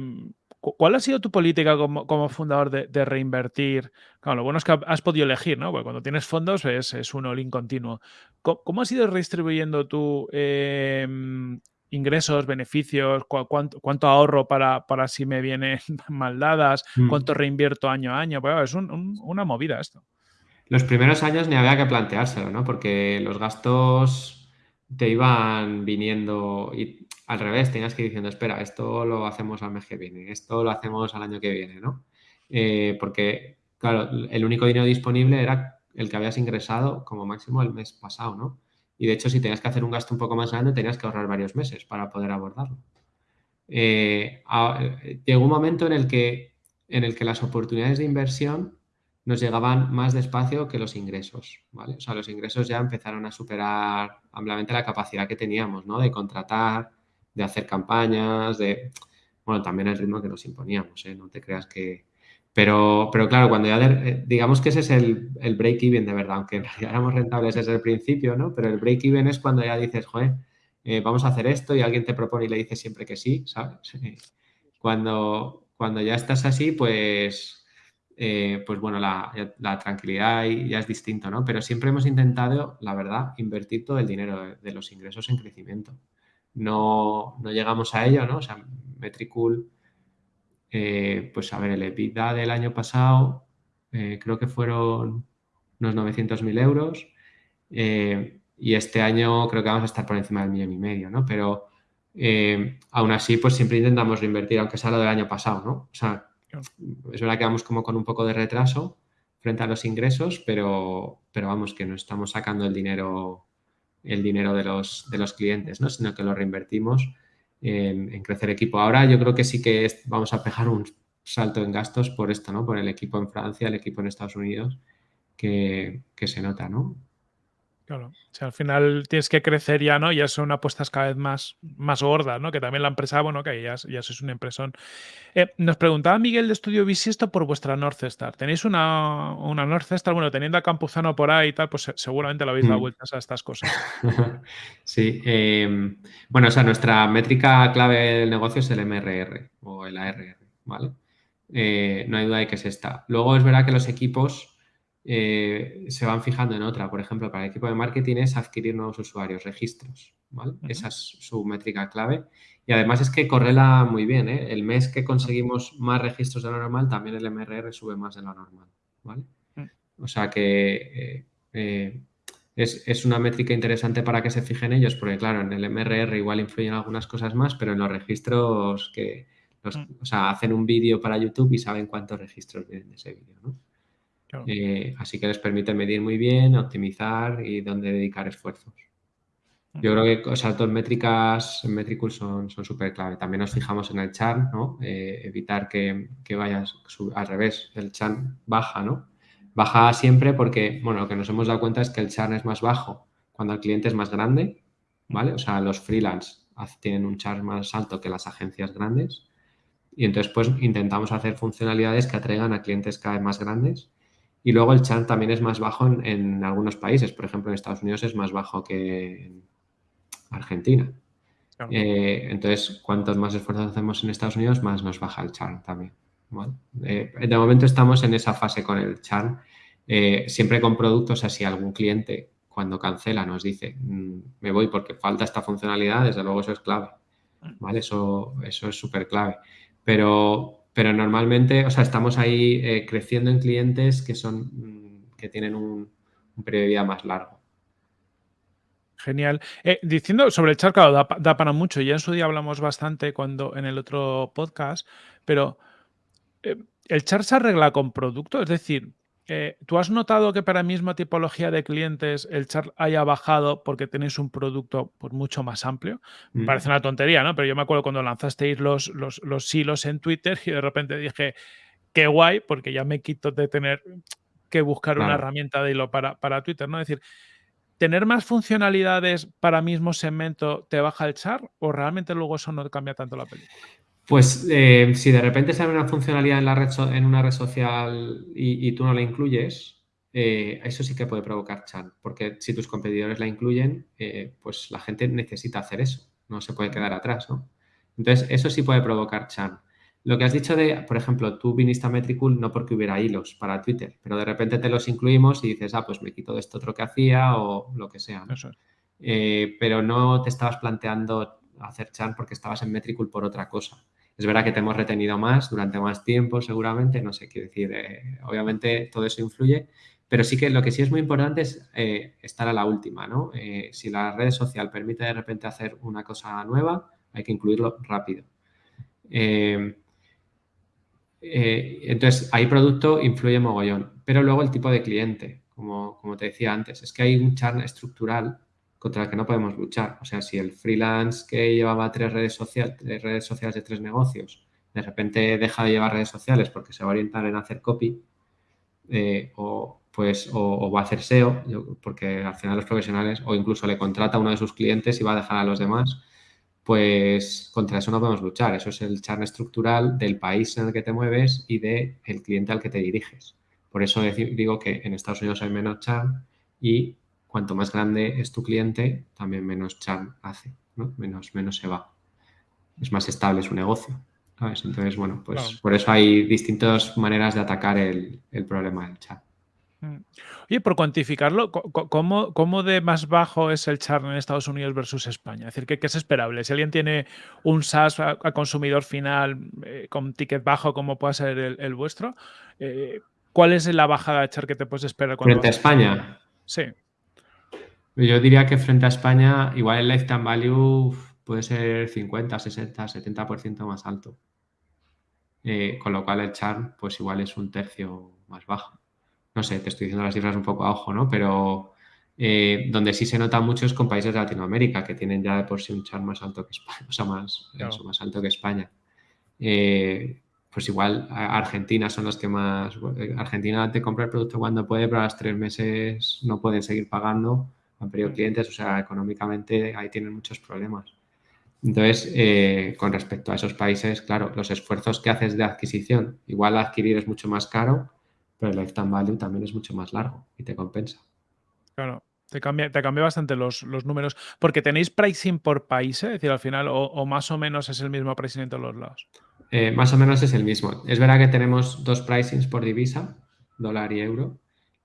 Speaker 2: ¿Cuál ha sido tu política como, fundador de, reinvertir? Claro, lo bueno es que has podido elegir, ¿no? Porque cuando tienes fondos es, un all-in continuo. ¿Cómo, has ido redistribuyendo tu em, ingresos, beneficios? cuánto, ahorro para, para, si me vienen mal dadas? Mm. ¿Cuánto reinvierto año a año? Pues, es una movida esto.
Speaker 1: Los primeros años ni había que planteárselo, ¿no? Porque los gastos te iban viniendo y al revés, tenías que ir diciendo, espera, esto lo hacemos al mes que viene, esto lo hacemos al año que viene, ¿no? Eh, porque, claro, el único dinero disponible era el que habías ingresado como máximo el mes pasado, ¿no? Y de hecho, si tenías que hacer un gasto un poco más grande, tenías que ahorrar varios meses para poder abordarlo. Eh, llegó un momento en el, que, en el que las oportunidades de inversión nos llegaban más despacio que los ingresos, ¿vale? O sea, los ingresos ya empezaron a superar ampliamente la capacidad que teníamos, ¿no? De contratar, de hacer campañas, de... Bueno, también el ritmo que nos imponíamos, ¿eh? No te creas que... Pero, pero claro, cuando ya... Eh, digamos que ese es el, el break-even de verdad, aunque realidad éramos rentables desde el principio, ¿no? Pero el break-even es cuando ya dices, joder, eh, vamos a hacer esto y alguien te propone y le dices siempre que sí, ¿sabes? Cuando, cuando ya estás así, pues eh, pues bueno, la, tranquilidad ya es distinto, ¿no? Pero siempre hemos intentado, la verdad, invertir todo el dinero de, los ingresos en crecimiento. No, llegamos a ello, ¿no? O sea, Metricool, eh, pues a ver, el EBITDA del año pasado eh, creo que fueron unos 900.000 euros y este año creo que vamos a estar por encima del millón y medio, ¿no? Pero aún así, pues siempre intentamos reinvertir, aunque sea lo del año pasado, ¿no? O sea, es verdad que vamos como con un poco de retraso frente a los ingresos, pero, pero vamos, que no estamos sacando el dinero, el dinero de los, de los clientes, ¿no? sino que lo reinvertimos en, crecer equipo. Ahora yo creo que sí que vamos a pegar un salto en gastos por esto, ¿no? Por el equipo en Francia, el equipo en Estados Unidos, que, que se nota, ¿no?
Speaker 2: Claro, o sea, al final tienes que crecer ya, ¿no? Ya son apuestas cada vez más, más gordas, ¿no? Que también la empresa, bueno, que ya, ya sois una impresión. Eh, nos preguntaba Miguel de Estudio Bisisto por vuestra North Star. ¿Tenéis una, una North Star? Bueno, teniendo a Campuzano por ahí y tal, pues seguramente le habéis dado mm. vueltas a estas cosas.
Speaker 1: sí. Em, bueno, o sea, nuestra métrica clave del negocio es el MRR o el ARR, ¿vale? Eh, no hay duda de que es esta. Luego es verdad que los equipos eh, se van fijando en otra. Por ejemplo, para el equipo de marketing es adquirir nuevos usuarios, registros. Esa es su métrica clave. Y además es que correla muy bien. ¿eh? El mes que conseguimos más registros de lo normal, también el MRR sube más de lo normal. Mm. O sea que eh, es, una métrica interesante para que se fijen ellos, porque claro, en el MRR igual influyen algunas cosas más, pero en los registros que mm. o sea, hacen un vídeo para YouTube y saben cuántos registros vienen de ese vídeo. ¿no? Eh, así que les permite medir muy bien, optimizar y dónde dedicar esfuerzos. Yo creo que esas dos métricas en Metricool son súper clave. También nos fijamos en el chan, ¿no? Eh, evitar que, que vayas al revés, el chan baja, ¿no? Baja siempre porque, bueno, lo que nos hemos dado cuenta es que el chan es más bajo cuando el cliente es más grande, ¿vale? O sea, los freelance tienen un chan más alto que las agencias grandes y entonces pues intentamos hacer funcionalidades que atraigan a clientes cada vez más grandes y luego el churn también es más bajo en, algunos países. Por ejemplo, en Estados Unidos es más bajo que en Argentina. Eh, entonces, cuantos más esfuerzos hacemos en Estados Unidos, más nos baja el churn también. Eh, de momento estamos en esa fase con el churn. Eh, siempre con productos así, algún cliente cuando cancela nos dice, mm, me voy porque falta esta funcionalidad, desde luego eso es clave. Mm. ¿vale? Eso, eso es súper clave. Pero pero normalmente, o sea, estamos ahí eh, creciendo en clientes que son mm, que tienen un, periodo de vida más largo.
Speaker 2: Genial. Eh, diciendo sobre el chat, da, para mucho. Ya en su día hablamos bastante cuando en el otro podcast, pero eh, el char se arregla con producto, es decir, eh, ¿Tú has notado que para misma tipología de clientes el chat haya bajado porque tenéis un producto pues, mucho más amplio? Mm. Parece una tontería, ¿no? Pero yo me acuerdo cuando lanzasteis los, los, los silos en Twitter y de repente dije, qué guay, porque ya me quito de tener que buscar una herramienta de hilo para, para Twitter, ¿no? Es decir, ¿tener más funcionalidades para mismo segmento te baja el char o realmente luego eso no cambia tanto la película?
Speaker 1: Pues eh, si de repente sale una funcionalidad en, la red en una red social y, tú no la incluyes, eh, eso sí que puede provocar chat, porque si tus competidores la incluyen, eh, pues la gente necesita hacer eso, no se puede quedar atrás, ¿no? Entonces, eso sí puede provocar chat. Lo que has dicho de, por ejemplo, tú viniste a Metricool no porque hubiera hilos para Twitter, pero de repente te los incluimos y dices, ah, pues me quito de esto otro que hacía o lo que sea. pero no te estabas planteando hacer chat porque estabas en Metricool por otra cosa. Es verdad que te hemos retenido más durante más tiempo, seguramente, no sé qué decir. Eh, obviamente todo eso influye, pero sí que lo que sí es muy importante es eh, estar a la última, ¿no? Eh, si la red social permite de repente hacer una cosa nueva, hay que incluirlo rápido. Entonces, ahí producto influye mogollón, pero luego el tipo de cliente, como, como te decía antes, es que hay un churn estructural contra el que no podemos luchar. O sea, si el freelance que llevaba tres redes, sociales, redes sociales de tres negocios, de repente deja de llevar redes sociales porque se va a orientar en hacer copy, o, pues o, va a hacer SEO, porque al final los profesionales, o incluso le contrata a uno de sus clientes y va a dejar a los demás, pues contra eso no podemos luchar. Eso es el churn estructural del país en el que te mueves y del cliente al que te diriges. Por eso digo que en Estados Unidos hay menos churn y cuanto más grande es tu cliente, también menos churn hace, menos, menos se va. Es más estable su negocio. Entonces, bueno, pues por eso hay distintas maneras de atacar el, el problema del chat.
Speaker 2: Mm. Oye, por cuantificarlo, ¿cómo, ¿cómo, de más bajo es el churn en Estados Unidos versus España? Es decir, ¿qué, es esperable? Si alguien tiene un SaaS a, consumidor final eh, con ticket bajo como pueda ser el, vuestro, eh, ¿cuál es la bajada de churn que te puedes esperar?
Speaker 1: Frente a España.
Speaker 2: Sí.
Speaker 1: Yo diría que frente a España, igual el lifetime value puede ser 50, 60, 70% más alto. Eh, con lo cual el churn, pues igual es un tercio más bajo no sé, te estoy diciendo las cifras un poco a ojo, ¿no? Pero eh, donde sí se nota mucho es con países de Latinoamérica, que tienen ya de por sí un char más alto que España, o sea, más, más alto que España. Eh, pues igual Argentina son los que más... Eh, Argentina te compra el producto cuando puede, pero a los tres meses no pueden seguir pagando, han perdido clientes, o sea, económicamente ahí tienen muchos problemas. Entonces, con respecto a esos países, claro, los esfuerzos que haces de adquisición, igual adquirir es mucho más caro, pero el lifetime value también es mucho más largo y te compensa.
Speaker 2: Claro. Te cambia, te cambia bastante los, números. Porque tenéis pricing por país, ¿eh? es decir, al final, o, más o menos es el mismo pricing en todos los lados.
Speaker 1: Eh, más o menos es el mismo. Es verdad que tenemos dos pricings por divisa, dólar y euro.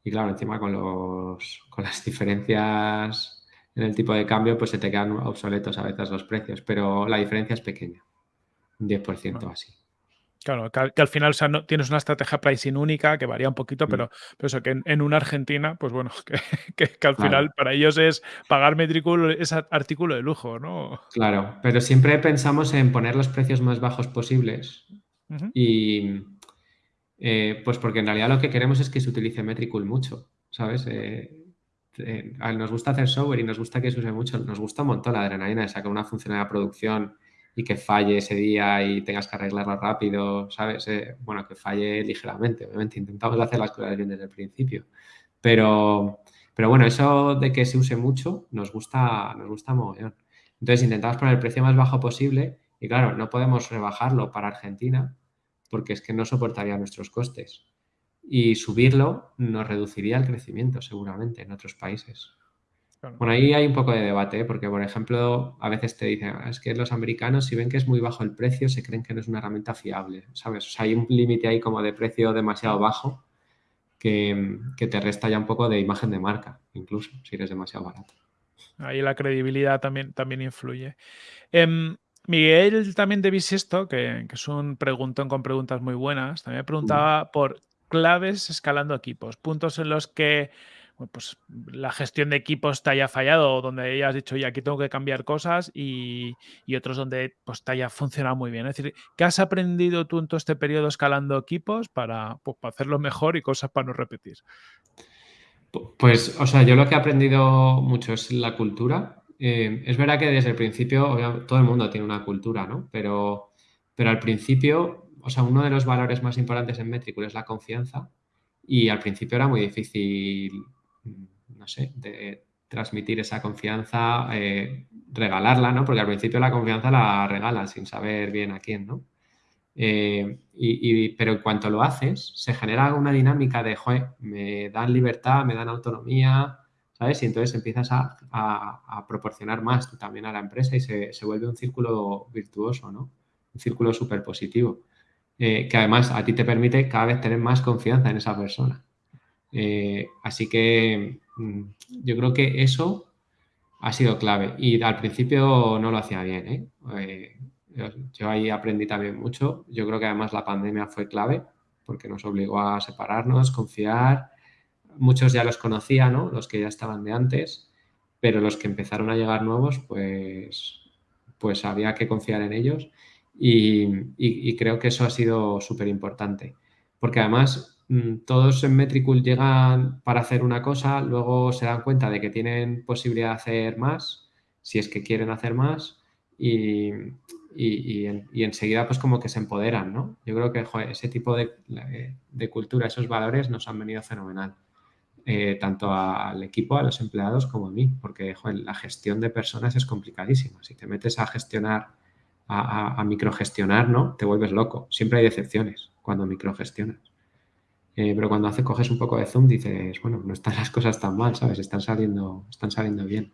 Speaker 1: Y claro, encima con, los, con las diferencias en el tipo de cambio, pues se te quedan obsoletos a veces los precios. Pero la diferencia es pequeña, un 10% así.
Speaker 2: Claro, que, al final no, tienes una estrategia pricing única que varía un poquito, mm. pero, eso que en, una Argentina, pues bueno, que, al final para ellos es pagar metrículo, es artículo de lujo, ¿no?
Speaker 1: Claro, pero siempre pensamos en poner los precios más bajos posibles y eh, pues porque en realidad lo que queremos es que se utilice Metricool mucho, ¿sabes? Eh, eh, nos gusta hacer software y nos gusta que se use mucho, nos gusta un montón la adrenalina de sacar una funcionalidad de producción y que falle ese día y tengas que arreglarlo rápido, ¿sabes? Bueno, que falle ligeramente, obviamente intentamos hacer las cosas bien desde el principio, pero, pero bueno, eso de que se use mucho nos gusta, nos gusta mogollón. Entonces intentamos poner el precio más bajo posible y claro, no podemos rebajarlo para Argentina porque es que no soportaría nuestros costes. Y subirlo nos reduciría el crecimiento seguramente en otros países. Bueno, ahí hay un poco de debate, ¿eh? porque, por ejemplo, a veces te dicen, ah, es que los americanos, si ven que es muy bajo el precio, se creen que no es una herramienta fiable, ¿sabes? O sea, hay un límite ahí como de precio demasiado bajo que, te resta ya un poco de imagen de marca, incluso, si eres demasiado barato.
Speaker 2: Ahí la credibilidad también, también influye. Em, Miguel también de Bisisto, que, que es un preguntón con preguntas muy buenas, también preguntaba por claves escalando equipos, puntos en los que pues la gestión de equipos te haya fallado, donde hayas dicho, oye, aquí tengo que cambiar cosas y, otros donde pues te haya funcionado muy bien. Es decir, ¿qué has aprendido tú en todo este periodo escalando equipos para, pues, hacerlo mejor y cosas para no repetir?
Speaker 1: Pues, o sea, yo lo que he aprendido mucho es la cultura. Eh, es verdad que desde el principio, todo el mundo tiene una cultura, ¿no? Pero, pero al principio, o sea, uno de los valores más importantes en Metricool es la confianza. Y al principio era muy difícil no sé, de transmitir esa confianza, eh, regalarla, ¿no? Porque al principio la confianza la regalan sin saber bien a quién, ¿no? Eh, y, pero en cuanto lo haces, se genera una dinámica de, joder, me dan libertad, me dan autonomía, ¿sabes? Y entonces empiezas a, proporcionar más tú también a la empresa y se, vuelve un círculo virtuoso, ¿no? Un círculo súper positivo, eh, que además a ti te permite cada vez tener más confianza en esa persona. Eh, así que mm, yo creo que eso ha sido clave. Y al principio no lo hacía bien. ¿eh? Eh, yo, ahí aprendí también mucho. Yo creo que además la pandemia fue clave porque nos obligó a separarnos, confiar, muchos ya los conocía, ¿no? Los que ya estaban de antes, pero los que empezaron a llegar nuevos, pues, pues había que confiar en ellos y, creo que eso ha sido súper importante. Porque además mm, todos en Metricool llegan para hacer una cosa, luego se dan cuenta de que tienen posibilidad de hacer más, si es que quieren hacer más, y, enseguida pues como que se empoderan, ¿no? Yo creo que ese tipo de, cultura, esos valores nos han venido fenomenal. Eh, tanto al equipo, a los empleados como a mí, porque la gestión de personas es complicadísima. Si te metes a gestionar, a, microgestionar, ¿no? Te vuelves loco. Siempre hay decepciones cuando microgestionas. Eh, pero cuando hace, coges un poco de zoom, dices, bueno, no están las cosas tan mal, ¿sabes? Están saliendo, están saliendo bien.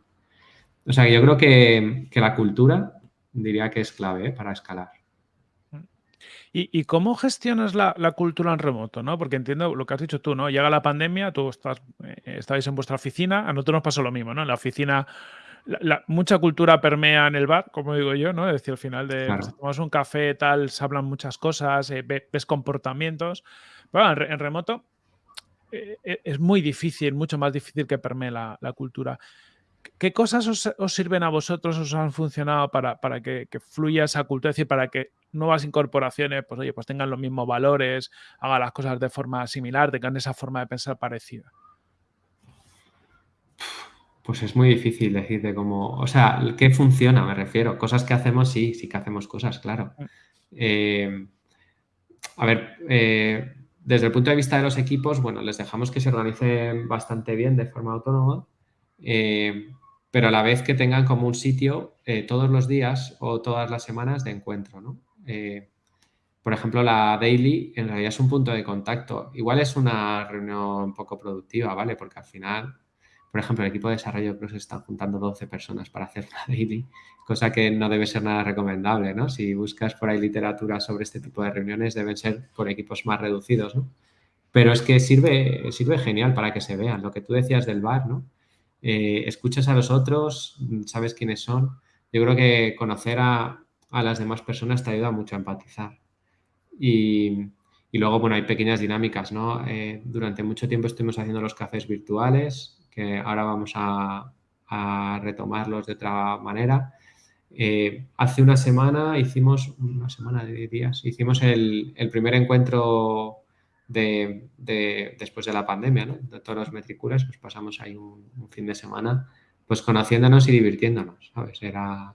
Speaker 1: O sea, yo creo que, que la cultura diría que es clave ¿eh? para escalar.
Speaker 2: ¿Y, cómo gestionas la, cultura en remoto? ¿no? Porque entiendo lo que has dicho tú, ¿no? Llega la pandemia, tú estás, eh, estáis en vuestra oficina, a nosotros nos pasó lo mismo, ¿no? En la oficina mucha cultura permea en el bar, como digo yo, ¿no? Es decir, al final de pues, tomas un café, tal, se hablan muchas cosas, eh, ves comportamientos. Pero en, remoto eh, es muy difícil, mucho más difícil que permee la, cultura. ¿Qué cosas os, sirven a vosotros, os han funcionado para, que, fluya esa cultura? Es decir, para que nuevas incorporaciones, pues oye, pues tengan los mismos valores, hagan las cosas de forma similar, tengan esa forma de pensar parecida.
Speaker 1: Pues es muy difícil decir de cómo, o sea, ¿qué funciona? Me refiero. Cosas que hacemos, sí, sí que hacemos cosas, claro. Mm. Eh, a ver, eh, desde el punto de vista de los equipos, bueno, les dejamos que se organicen bastante bien de forma autónoma. Eh, pero a la vez que tengan como un sitio eh, todos los días o todas las semanas de encuentro, ¿no? Eh, por ejemplo, la daily en realidad es un punto de contacto. Igual es una reunión poco productiva, ¿vale? Porque al final, por ejemplo, el equipo de desarrollo que se están juntando 12 personas para hacer la daily, cosa que no debe ser nada recomendable, ¿no? Si buscas por ahí literatura sobre este tipo de reuniones, deben ser por equipos más reducidos, ¿no? Pero es que sirve, sirve genial para que se vean. Lo que tú decías del bar, ¿no? Eh, escuchas a los otros, sabes quiénes son. Yo creo que conocer a, las demás personas te ayuda mucho a empatizar. Y, luego, bueno, hay pequeñas dinámicas, ¿no? Eh, durante mucho tiempo estuvimos haciendo los cafés virtuales, que ahora vamos a, retomarlos de otra manera. Eh, hace una semana hicimos, una semana de días, hicimos el, el primer encuentro de, después de la pandemia, ¿no? De todos los metriculas, pues pasamos ahí un, fin de semana pues conociéndonos y divirtiéndonos, ¿sabes? Era...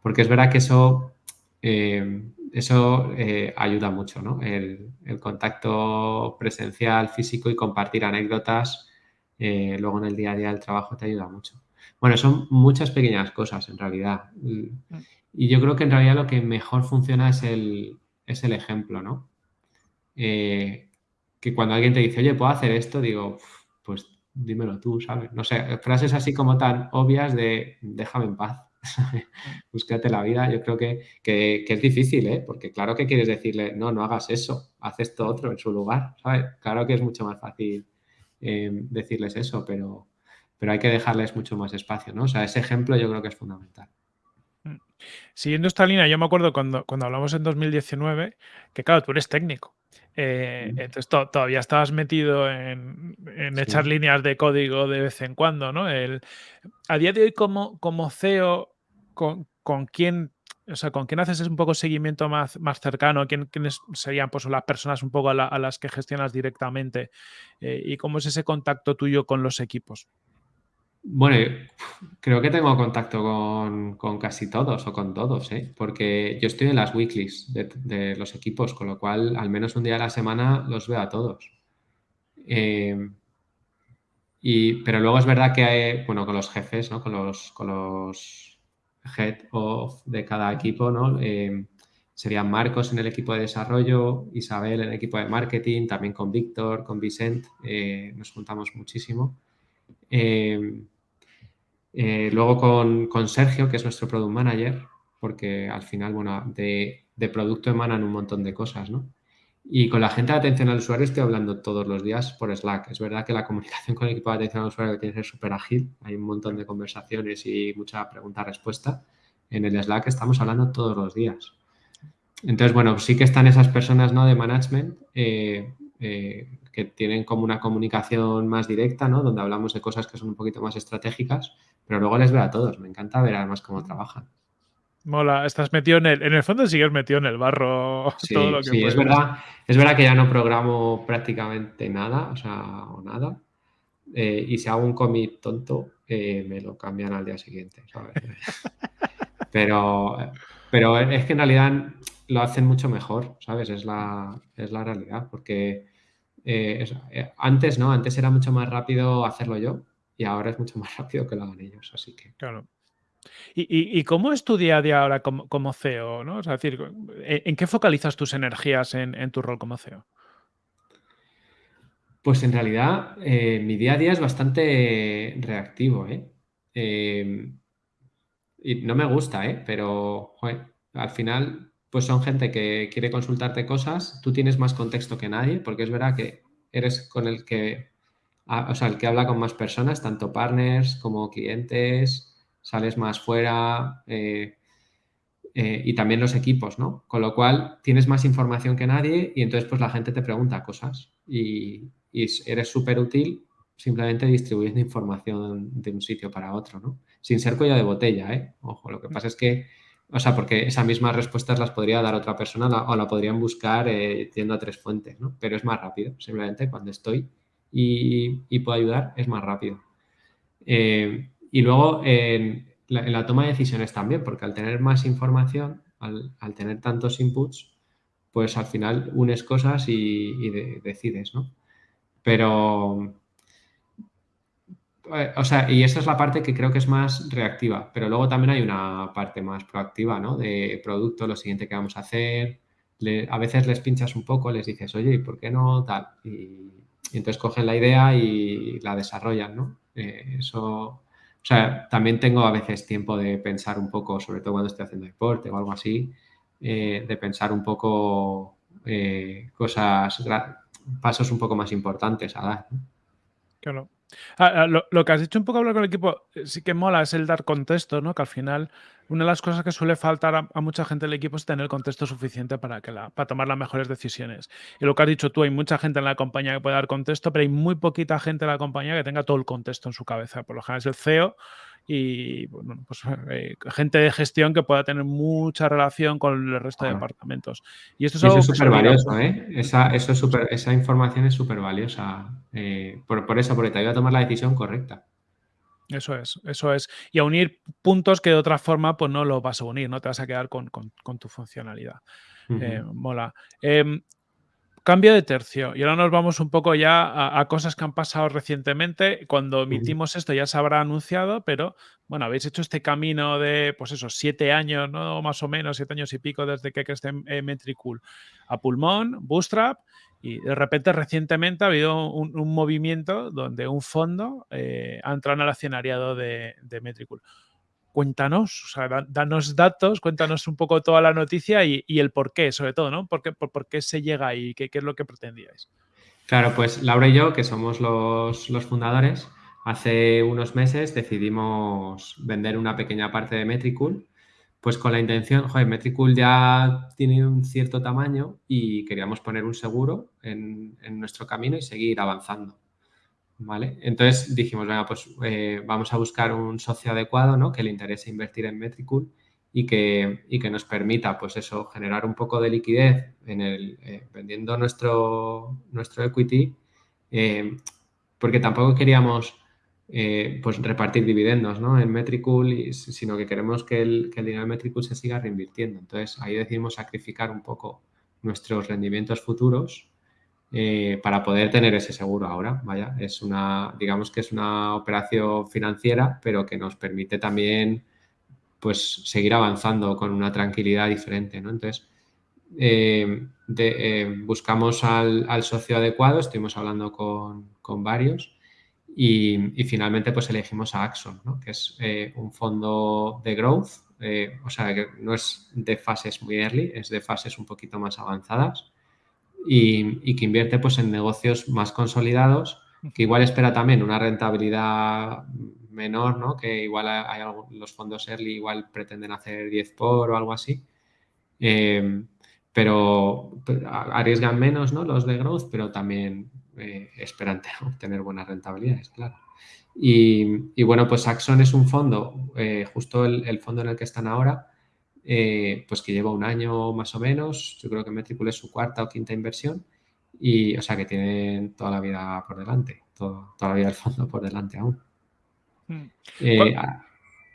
Speaker 1: Porque es verdad que eso, eh, eso eh, ayuda mucho, ¿no? El, contacto presencial, físico y compartir anécdotas eh, luego en el día a día del trabajo te ayuda mucho. Bueno, son muchas pequeñas cosas en realidad. Y yo creo que en realidad lo que mejor funciona es el, es el ejemplo, ¿no? Que cuando alguien te dice, oye, ¿puedo hacer esto? Digo, pues dímelo tú, ¿sabes? No sé, frases así como tan obvias de déjame en paz, búscate la vida. Yo creo que, es difícil, ¿eh? Porque claro que quieres decirle, no, no hagas eso, haz esto otro en su lugar, ¿sabes? Claro que es mucho más fácil eh, decirles eso, pero, pero hay que dejarles mucho más espacio, ¿no? O sea, ese ejemplo yo creo que es fundamental.
Speaker 2: Mm. Siguiendo esta línea, yo me acuerdo cuando, cuando hablamos en 2019, que claro, tú eres técnico. Eh, entonces todavía estabas metido en, echar líneas de código de vez en cuando, ¿no? El, a día de hoy, como, como CEO, con, con quién o sea, ¿con quién haces un poco seguimiento más, más cercano? ¿Quién, ¿Quiénes serían pues, las personas un poco a, las que gestionas directamente? Eh, ¿Y cómo es ese contacto tuyo con los equipos?
Speaker 1: Bueno, creo que tengo contacto con, casi todos o con todos, ¿eh? porque yo estoy en las weeklies de, los equipos, con lo cual al menos un día a la semana los veo a todos. Eh, pero luego es verdad que hay, bueno, con los jefes, ¿no? con, los, con los head of de cada equipo, ¿no? Eh, serían Marcos en el equipo de desarrollo, Isabel en el equipo de marketing, también con Víctor, con Vicent, nos juntamos muchísimo. Eh, luego con, Sergio, que es nuestro Product Manager, porque al final, bueno, de, producto emanan un montón de cosas, ¿no? Y con la gente de atención al usuario estoy hablando todos los días por Slack. Es verdad que la comunicación con el equipo de atención al usuario tiene que ser súper ágil. Hay un montón de conversaciones y mucha pregunta-respuesta. En el Slack estamos hablando todos los días. Entonces, bueno, sí que están esas personas ¿no? de management. Eh, eh, que tienen como una comunicación más directa, ¿no? Donde hablamos de cosas que son un poquito más estratégicas, pero luego les veo a todos. Me encanta ver además cómo trabajan.
Speaker 2: Mola, estás metido en el, en el fondo sigues metido en el barro
Speaker 1: Sí,
Speaker 2: todo lo que
Speaker 1: sí, es verdad, es verdad que ya no programo prácticamente nada, o sea, o nada. Eh, y si hago un commit tonto, eh, me lo cambian al día siguiente, ¿sabes? pero, pero es que en realidad lo hacen mucho mejor, ¿sabes? Es la, es la realidad, porque eh, antes, ¿no? Antes era mucho más rápido hacerlo yo y ahora es mucho más rápido que lo hagan ellos, así que...
Speaker 2: Claro. ¿Y, cómo es tu día a día ahora como, CEO? ¿no? Es decir, ¿en qué focalizas tus energías en, tu rol como CEO?
Speaker 1: Pues en realidad eh, mi día a día es bastante reactivo, ¿eh? Y no me gusta, ¿eh? Pero al final pues son gente que quiere consultarte cosas, tú tienes más contexto que nadie, porque es verdad que eres con el que, o sea, el que habla con más personas, tanto partners como clientes, sales más fuera eh, eh, y también los equipos, ¿no? Con lo cual tienes más información que nadie y entonces pues la gente te pregunta cosas y, eres súper útil simplemente distribuyendo información de un sitio para otro, ¿no? Sin ser cuello de botella, ¿eh? Ojo, lo que pasa es que, o sea, porque esas mismas respuestas las podría dar otra persona o la podrían buscar eh, yendo a tres fuentes, ¿no? Pero es más rápido, simplemente cuando estoy y, puedo ayudar, es más rápido. Eh, y luego en la, toma de decisiones también, porque al tener más información, al, tener tantos inputs, pues al final unes cosas y, decides, ¿no? Pero, eh, o sea, y esa es la parte que creo que es más reactiva, pero luego también hay una parte más proactiva, ¿no? De producto, lo siguiente que vamos a hacer. a veces les pinchas un poco, les dices, oye, ¿y por qué no tal? Y, entonces cogen la idea y la desarrollan, ¿no? Eh, eso, o sea, también tengo a veces tiempo de pensar un poco, sobre todo cuando estoy haciendo deporte o algo así, eh, de pensar un poco cosas, pasos un poco más importantes a dar.
Speaker 2: Claro. Ah, ah, lo, que has dicho un poco hablar con el equipo, eh, sí que mola, es el dar contexto, ¿no? Que al final, una de las cosas que suele faltar a, mucha gente del equipo es tener contexto suficiente para, que la, para tomar las mejores decisiones. Y lo que has dicho tú, hay mucha gente en la compañía que puede dar contexto, pero hay muy poquita gente en la compañía que tenga todo el contexto en su cabeza. Por lo general es el CEO y bueno, pues, eh, gente de gestión que pueda tener mucha relación con el resto de departamentos.
Speaker 1: Y esto es súper valioso, ¿eh? Esa, eso es super, esa información es súper valiosa. Eh, por, eso, porque te ayuda a tomar la decisión correcta.
Speaker 2: Eso es, eso es. Y a unir puntos que de otra forma pues no lo vas a unir, no te vas a quedar con, tu funcionalidad. Eh, mola. Em, Cambio de tercio. Y ahora nos vamos un poco ya a, cosas que han pasado recientemente. Cuando emitimos esto ya se habrá anunciado, pero bueno, habéis hecho este camino de, pues eso, siete años, ¿no? Más o menos, siete años y pico desde que esté en Metricool a pulmón, Bootstrap, y de repente recientemente ha habido un, movimiento donde un fondo eh, ha entrado en el accionariado de, de Metricool cuéntanos, o sea, danos datos, cuéntanos un poco toda la noticia y, el por qué, sobre todo, ¿no? ¿Por qué, por, qué se llega? ¿Qué, ¿Qué, es lo que pretendíais?
Speaker 1: Claro, pues Laura y yo, que somos los, fundadores, hace unos meses decidimos vender una pequeña parte de Metricool, pues con la intención, joder, Metricool ya tiene un cierto tamaño y queríamos poner un seguro en nuestro camino y seguir avanzando. ¿Vale? Entonces dijimos, venga, pues eh, vamos a buscar un socio adecuado, ¿no? Que le interese invertir en Metricool y que, y que nos permita, pues eso, generar un poco de liquidez en el, eh, vendiendo nuestro, nuestro equity, eh, porque tampoco queríamos pues repartir dividendos ¿no? en Metricool, sino que queremos que el, que el dinero de Metricool se siga reinvirtiendo. Entonces ahí decidimos sacrificar un poco nuestros rendimientos futuros eh, para poder tener ese seguro ahora. Vaya, es una, digamos que es una operación financiera, pero que nos permite también pues seguir avanzando con una tranquilidad diferente, ¿no? Entonces, eh, eh, buscamos al, socio adecuado, estuvimos hablando con, varios y, finalmente pues elegimos a Axon, que es un fondo de growth, o sea, que no es de fases muy early, es de fases un poquito más avanzadas y, que invierte pues, en negocios más consolidados, que igual espera también una rentabilidad menor, ¿no? que igual hay, los fondos early igual pretenden hacer 10 por o algo así. Eh, pero arriesgan menos ¿no? los de growth, pero también eh, esperan obtener buenas rentabilidades, claro. Y, bueno, pues Axon es un fondo, eh, justo el, fondo en el que están ahora, eh, pues que lleva un año más o menos, yo creo que Metricool es su cuarta o quinta inversión, y o sea que tienen toda la vida por delante, toda la vida del fondo por delante aún.
Speaker 2: Hmm.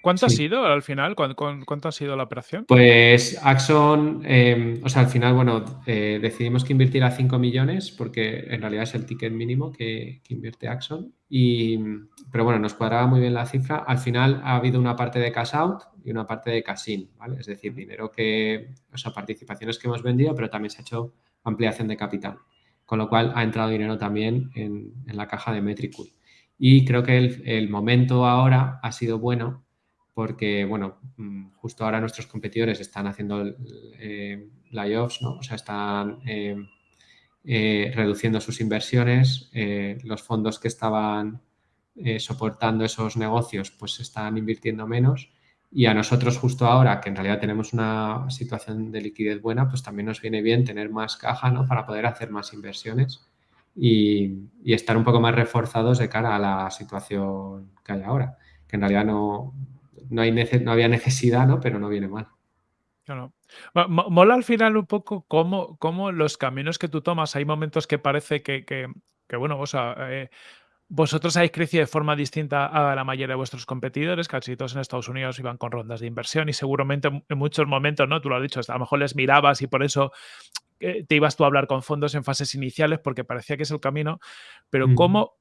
Speaker 2: ¿Cuánto ha sido al final? ¿Cuánto, ha sido la operación?
Speaker 1: Pues Axon, em, o sea, al final, bueno, eh, decidimos que invirtiera 5 millones porque en realidad es el ticket mínimo que, invierte Axon. Y, pero bueno, nos cuadraba muy bien la cifra. Al final ha habido una parte de cash out y una parte de cash in, ¿vale? Es decir, dinero que, o sea, participaciones que hemos vendido, pero también se ha hecho ampliación de capital. Con lo cual ha entrado dinero también en, la caja de Metricool. Y creo que el, el momento ahora ha sido bueno porque, bueno, mm, justo ahora nuestros competidores están haciendo eh, layoffs, ¿no? O sea, están eh, eh, reduciendo sus inversiones, los fondos que estaban soportando esos negocios pues están invirtiendo menos y a nosotros justo ahora, que en realidad tenemos una situación de liquidez buena, pues también nos viene bien tener más caja, ¿no? Para poder hacer más inversiones y, y estar un poco más reforzados de cara a la situación que hay ahora, que en realidad no, no, hay no había necesidad, ¿no? Pero no viene mal.
Speaker 2: Claro. Mola al final un poco cómo, cómo, los caminos que tú tomas, hay momentos que parece que, que, bueno, o sea, eh, vosotros habéis crecido de forma distinta a la mayoría de vuestros competidores, casi todos en Estados Unidos iban con rondas de inversión y seguramente en muchos momentos, ¿no? Tú lo has dicho, a lo mejor les mirabas y por eso eh, te ibas tú a hablar con fondos en fases iniciales porque parecía que es el camino, pero ¿cómo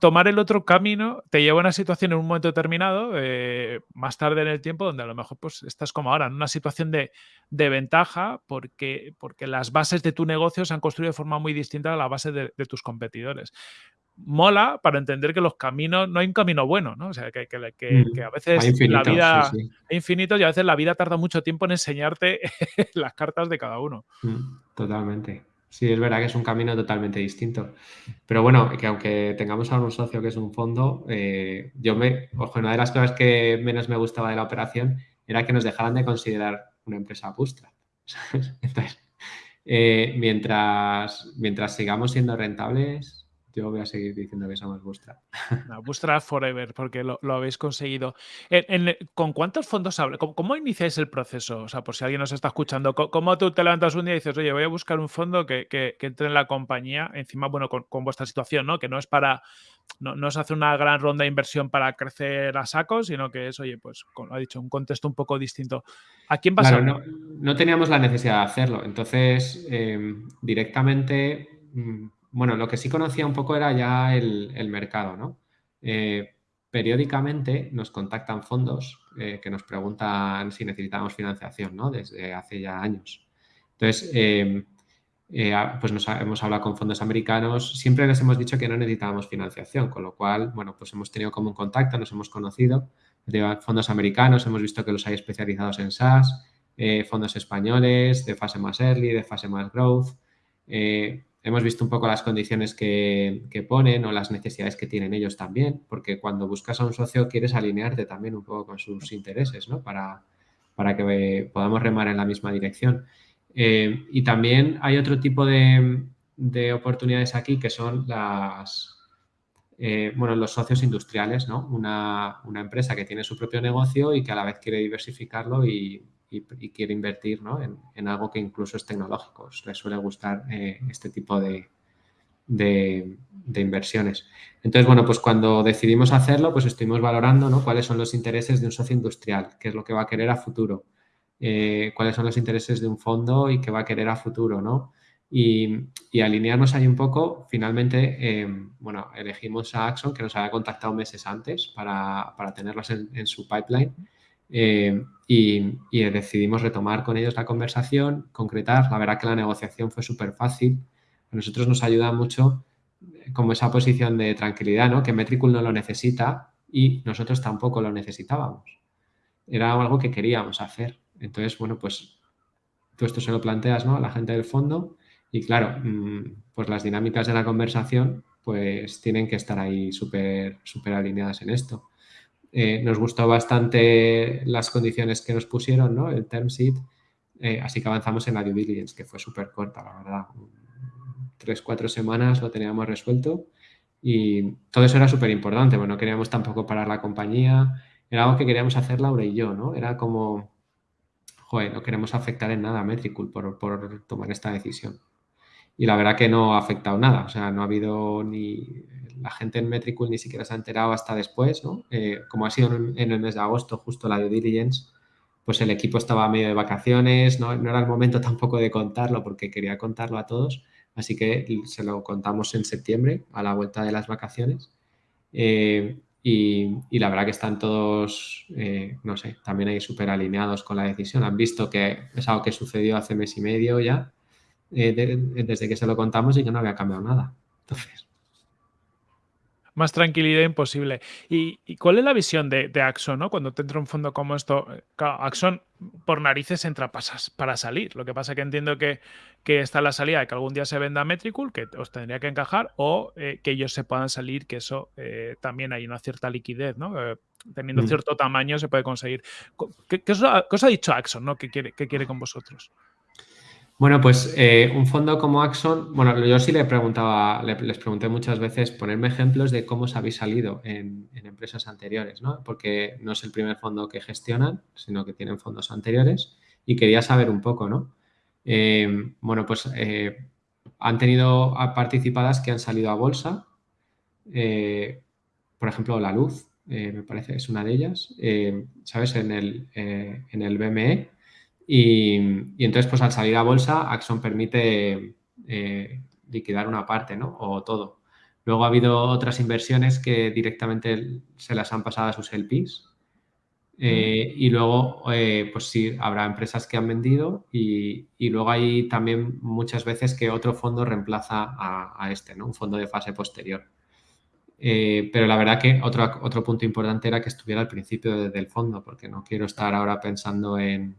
Speaker 2: tomar el otro camino te lleva a una situación en un momento determinado, eh, más tarde en el tiempo, donde a lo mejor pues, estás como ahora, en una situación de, ventaja porque, porque las bases de tu negocio se han construido de forma muy distinta a la base de, tus competidores. Mola para entender que los caminos, no hay un camino bueno, ¿no? O sea, que, mm, a veces la vida es infinito y a veces la vida tarda mucho tiempo en enseñarte las cartas de cada uno.
Speaker 1: Mm, totalmente. Sí, es verdad que es un camino totalmente distinto. Pero bueno, que aunque tengamos a un socio que es un fondo, eh, yo me, ojo, una de las cosas que menos me gustaba de la operación era que nos dejaran de considerar una empresa bootstrap. Entonces, eh, mientras, mientras sigamos siendo rentables, yo voy a seguir diciendo que somos Bootstrap.
Speaker 2: No, Bootstrap Forever, porque lo, habéis conseguido. ¿Con cuántos fondos hablas? ¿Cómo, iniciáis el proceso? O sea, por si alguien nos está escuchando, ¿cómo tú te levantas un día y dices, oye, voy a buscar un fondo que, entre en la compañía, encima, bueno, con, vuestra situación, ¿no? Que no es para, no, no, es hacer una gran ronda de inversión para crecer a saco, sino que es, oye, pues, como ha dicho, un contexto un poco distinto. ¿A quién vas a
Speaker 1: no, no, teníamos la necesidad de hacerlo. Entonces, eh, directamente mm, bueno, lo que sí conocía un poco era ya el, mercado, ¿no? Eh, periódicamente nos contactan fondos eh, que nos preguntan si necesitamos financiación, ¿no? Desde hace ya años. Entonces, em, eh, pues nos hemos hablado con fondos americanos, siempre les hemos dicho que no necesitábamos financiación, con lo cual, bueno, pues hemos tenido como un contacto, nos hemos conocido, de fondos americanos, hemos visto que los hay especializados en SaaS, fondos españoles, de fase más early, de fase más growth, Hemos visto un poco las condiciones que, ponen o las necesidades que tienen ellos también, porque cuando buscas a un socio quieres alinearte también un poco con sus intereses, ¿no? Para, para que podamos remar en la misma dirección. Eh, y también hay otro tipo de, oportunidades aquí que son las, eh, bueno, los socios industriales, ¿no? Una, una, empresa que tiene su propio negocio y que a la vez quiere diversificarlo y, y, quiere invertir en, algo que incluso es tecnológico. Les suele gustar eh, este tipo de, inversiones. Entonces, bueno, pues cuando decidimos hacerlo, pues estuvimos valorando ¿no? cuáles son los intereses de un socio industrial, qué es lo que va a querer a futuro, eh, cuáles son los intereses de un fondo y qué va a querer a futuro, ¿no? Y, alinearnos ahí un poco, finalmente, eh, bueno, elegimos a Axon, que nos había contactado meses antes para, para tenerlos en, su pipeline eh, y, decidimos retomar con ellos la conversación, concretar. La verdad que la negociación fue súper fácil. A nosotros nos ayuda mucho eh, como esa posición de tranquilidad, ¿no? Que Metricool no lo necesita y nosotros tampoco lo necesitábamos. Era algo que queríamos hacer. Entonces, bueno, pues tú esto se lo planteas ¿no? a la gente del fondo y claro, mm, pues las dinámicas de la conversación pues tienen que estar ahí súper súper alineadas en esto. Eh, nos gustó bastante las condiciones que nos pusieron, ¿no? El term sheet. eh, así que avanzamos en la due diligence, que fue súper corta, la verdad. Tres, cuatro semanas lo teníamos resuelto y todo eso era súper importante. Bueno, no queríamos tampoco parar la compañía. Era algo que queríamos hacer Laura y yo, ¿no? Era como, joder, no queremos afectar en nada a Metricool por, por tomar esta decisión. Y la verdad que no ha afectado nada. O sea, no ha habido ni... La gente en Metricool ni siquiera se ha enterado hasta después, ¿no? Eh, como ha sido en, el mes de agosto, justo la due diligence, pues el equipo estaba medio de vacaciones, ¿no? era el momento tampoco de contarlo porque quería contarlo a todos, así que se lo contamos en septiembre, a la vuelta de las vacaciones. Eh, y, la verdad que están todos, eh, no sé, también ahí súper alineados con la decisión. Han visto que es algo que sucedió hace mes y medio ya, eh, desde que se lo contamos y que no había cambiado nada. Entonces,
Speaker 2: más tranquilidad imposible. ¿Y, cuál es la visión de, Axon, ¿no? Cuando te entra un fondo como esto? Axon por narices entra pasas para salir. Lo que pasa es que entiendo que, que está la salida de que algún día se venda Metricool, que os tendría que encajar, o eh, que ellos se puedan salir, que eso eh, también hay una cierta liquidez, ¿no? Eh, teniendo mm. cierto tamaño se puede conseguir. ¿Qué, os, ha, dicho Axon, ¿no? ¿Qué quiere, qué quiere con vosotros?
Speaker 1: Bueno, pues eh, un fondo como Axon, bueno, yo sí le preguntaba, les pregunté muchas veces ponerme ejemplos de cómo os habéis salido en, empresas anteriores, ¿no? Porque no es el primer fondo que gestionan, sino que tienen fondos anteriores y quería saber un poco, ¿no? Eh, bueno, pues eh, han tenido participadas que han salido a bolsa, por ejemplo, La Luz, me parece, es una de ellas, ¿sabes? En el, en el BME y, entonces, pues al salir a bolsa, Axon permite eh, liquidar una parte, ¿no? O todo. Luego ha habido otras inversiones que directamente se las han pasado a sus LPs. Eh, y luego, eh, pues sí, habrá empresas que han vendido y, luego hay también muchas veces que otro fondo reemplaza a, este, ¿no? Un fondo de fase posterior. pero la verdad que otro, otro punto importante era que estuviera al principio del fondo, porque no quiero estar ahora pensando en,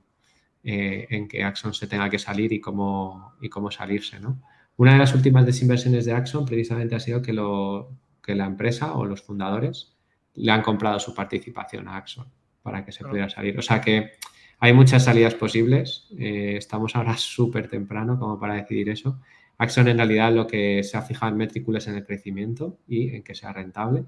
Speaker 1: eh, en que Axon se tenga que salir y cómo, y cómo salirse. ¿no? Una de las últimas desinversiones de Axon precisamente ha sido que, lo, que la empresa o los fundadores le han comprado su participación a Axon para que se pudiera salir. O sea que hay muchas salidas posibles. Eh, estamos ahora súper temprano como para decidir eso. Axon en realidad lo que se ha fijado en Metricool es en el crecimiento y en que sea rentable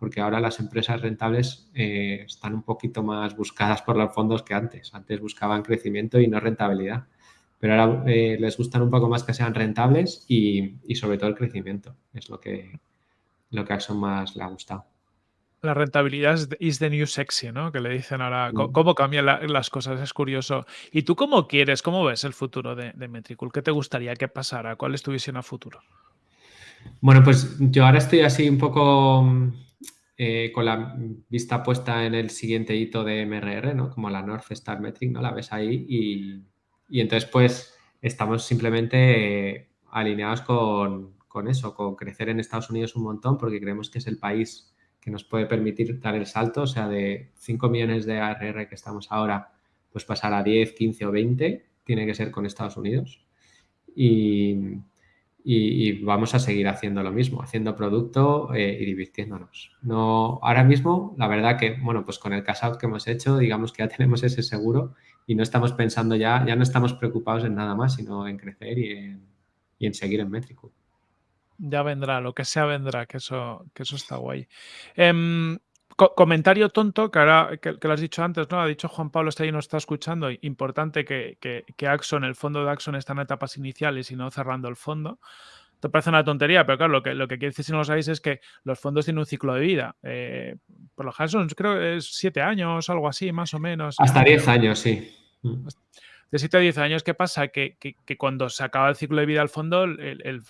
Speaker 1: porque ahora las empresas rentables eh, están un poquito más buscadas por los fondos que antes. Antes buscaban crecimiento y no rentabilidad, pero ahora eh, les gustan un poco más que sean rentables y, sobre todo el crecimiento. Es lo que, lo que a Axon más le ha gustado.
Speaker 2: La rentabilidad es the new sexy, ¿no? Que le dicen ahora, mm. cómo cambian las cosas, es curioso. ¿Y tú cómo quieres, cómo ves el futuro de, de Metricool? ¿Qué te gustaría que pasara? ¿Cuál es tu visión a futuro?
Speaker 1: Bueno, pues yo ahora estoy así un poco eh, con la vista puesta en el siguiente hito de MRR, ¿no? Como la North Star Metric, ¿no? La ves ahí y, entonces pues estamos simplemente eh, alineados con, eso, con crecer en Estados Unidos un montón porque creemos que es el país que nos puede permitir dar el salto, o sea, de 5 millones de ARR que estamos ahora, pues pasar a 10, 15 o 20, tiene que ser con Estados Unidos. Y, y, vamos a seguir haciendo lo mismo, haciendo producto eh, y divirtiéndonos. No, ahora mismo, la verdad que, bueno, pues con el cash out que hemos hecho, digamos que ya tenemos ese seguro y no estamos pensando ya, ya no estamos preocupados en nada más, sino en crecer y en, y en seguir en métrico.
Speaker 2: Ya vendrá, lo que sea vendrá, que eso, que eso está guay. Comentario tonto que ahora que, lo has dicho antes, ¿no? Ha dicho Juan Pablo, está ahí, nos está escuchando. Importante que, que, Axon, el fondo de Axon está en etapas iniciales y no cerrando el fondo. Te parece una tontería, pero claro, lo que, lo que quiere decir si no lo sabéis es que los fondos tienen un ciclo de vida. Eh, por lo general creo que es siete años, algo así, más o menos.
Speaker 1: Hasta diez años, sí
Speaker 2: de 7 a 10 años, ¿qué pasa? Que, cuando se acaba el ciclo de vida del fondo, el,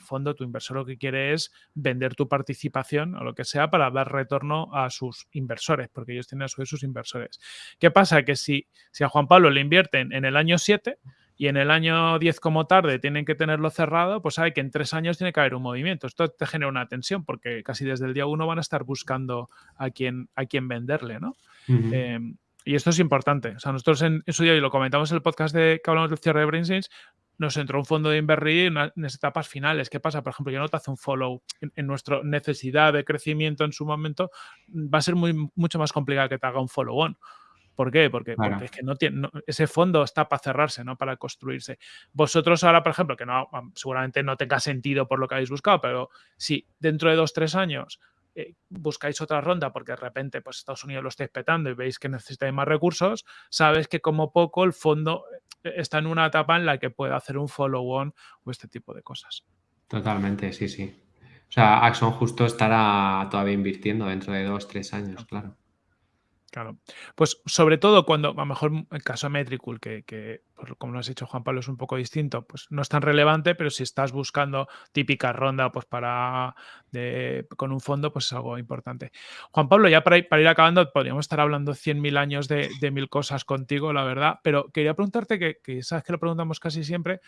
Speaker 2: fondo, tu inversor lo que quiere es vender tu participación o lo que sea para dar retorno a sus inversores, porque ellos tienen a su vez sus inversores. ¿Qué pasa? Que si, si a Juan Pablo le invierten en el año 7 y en el año 10 como tarde tienen que tenerlo cerrado, pues sabe que en tres años tiene que haber un movimiento. Esto te genera una tensión porque casi desde el día 1 van a estar buscando a quién, a quién venderle, ¿no? Y esto es importante. O sea, nosotros en, su día, y lo comentamos en el podcast de que hablamos del cierre de BrainSense, nos entró un fondo de invertir en, las etapas finales. ¿Qué pasa? Por ejemplo, yo no te hace un follow en, nuestra necesidad de crecimiento en su momento, va a ser muy, mucho más complicado que te haga un follow-on. ¿Por qué? Porque, es que no tiene, ese fondo está para cerrarse, no para construirse. Vosotros ahora, por ejemplo, que no, seguramente no tenga sentido por lo que habéis buscado, pero si dentro de dos, tres años eh, buscáis otra ronda porque de repente pues, Estados Unidos lo estáis petando y veis que necesitáis más recursos, sabes que como poco el fondo eh, está en una etapa en la que puede hacer un follow-on o este tipo de cosas.
Speaker 1: Totalmente, sí, sí. O sea, Axon justo estará todavía invirtiendo dentro de dos, tres años, claro.
Speaker 2: Claro. Pues sobre todo cuando, a lo mejor el caso de Metricool, que, como lo has dicho Juan Pablo, es un poco distinto, pues no es tan relevante, pero si estás buscando típica ronda pues para con un fondo, pues es algo importante. Juan Pablo, ya para ir, para ir acabando, podríamos estar hablando 100.000 años de, mil cosas contigo, la verdad, pero quería preguntarte que, que sabes que lo preguntamos casi siempre,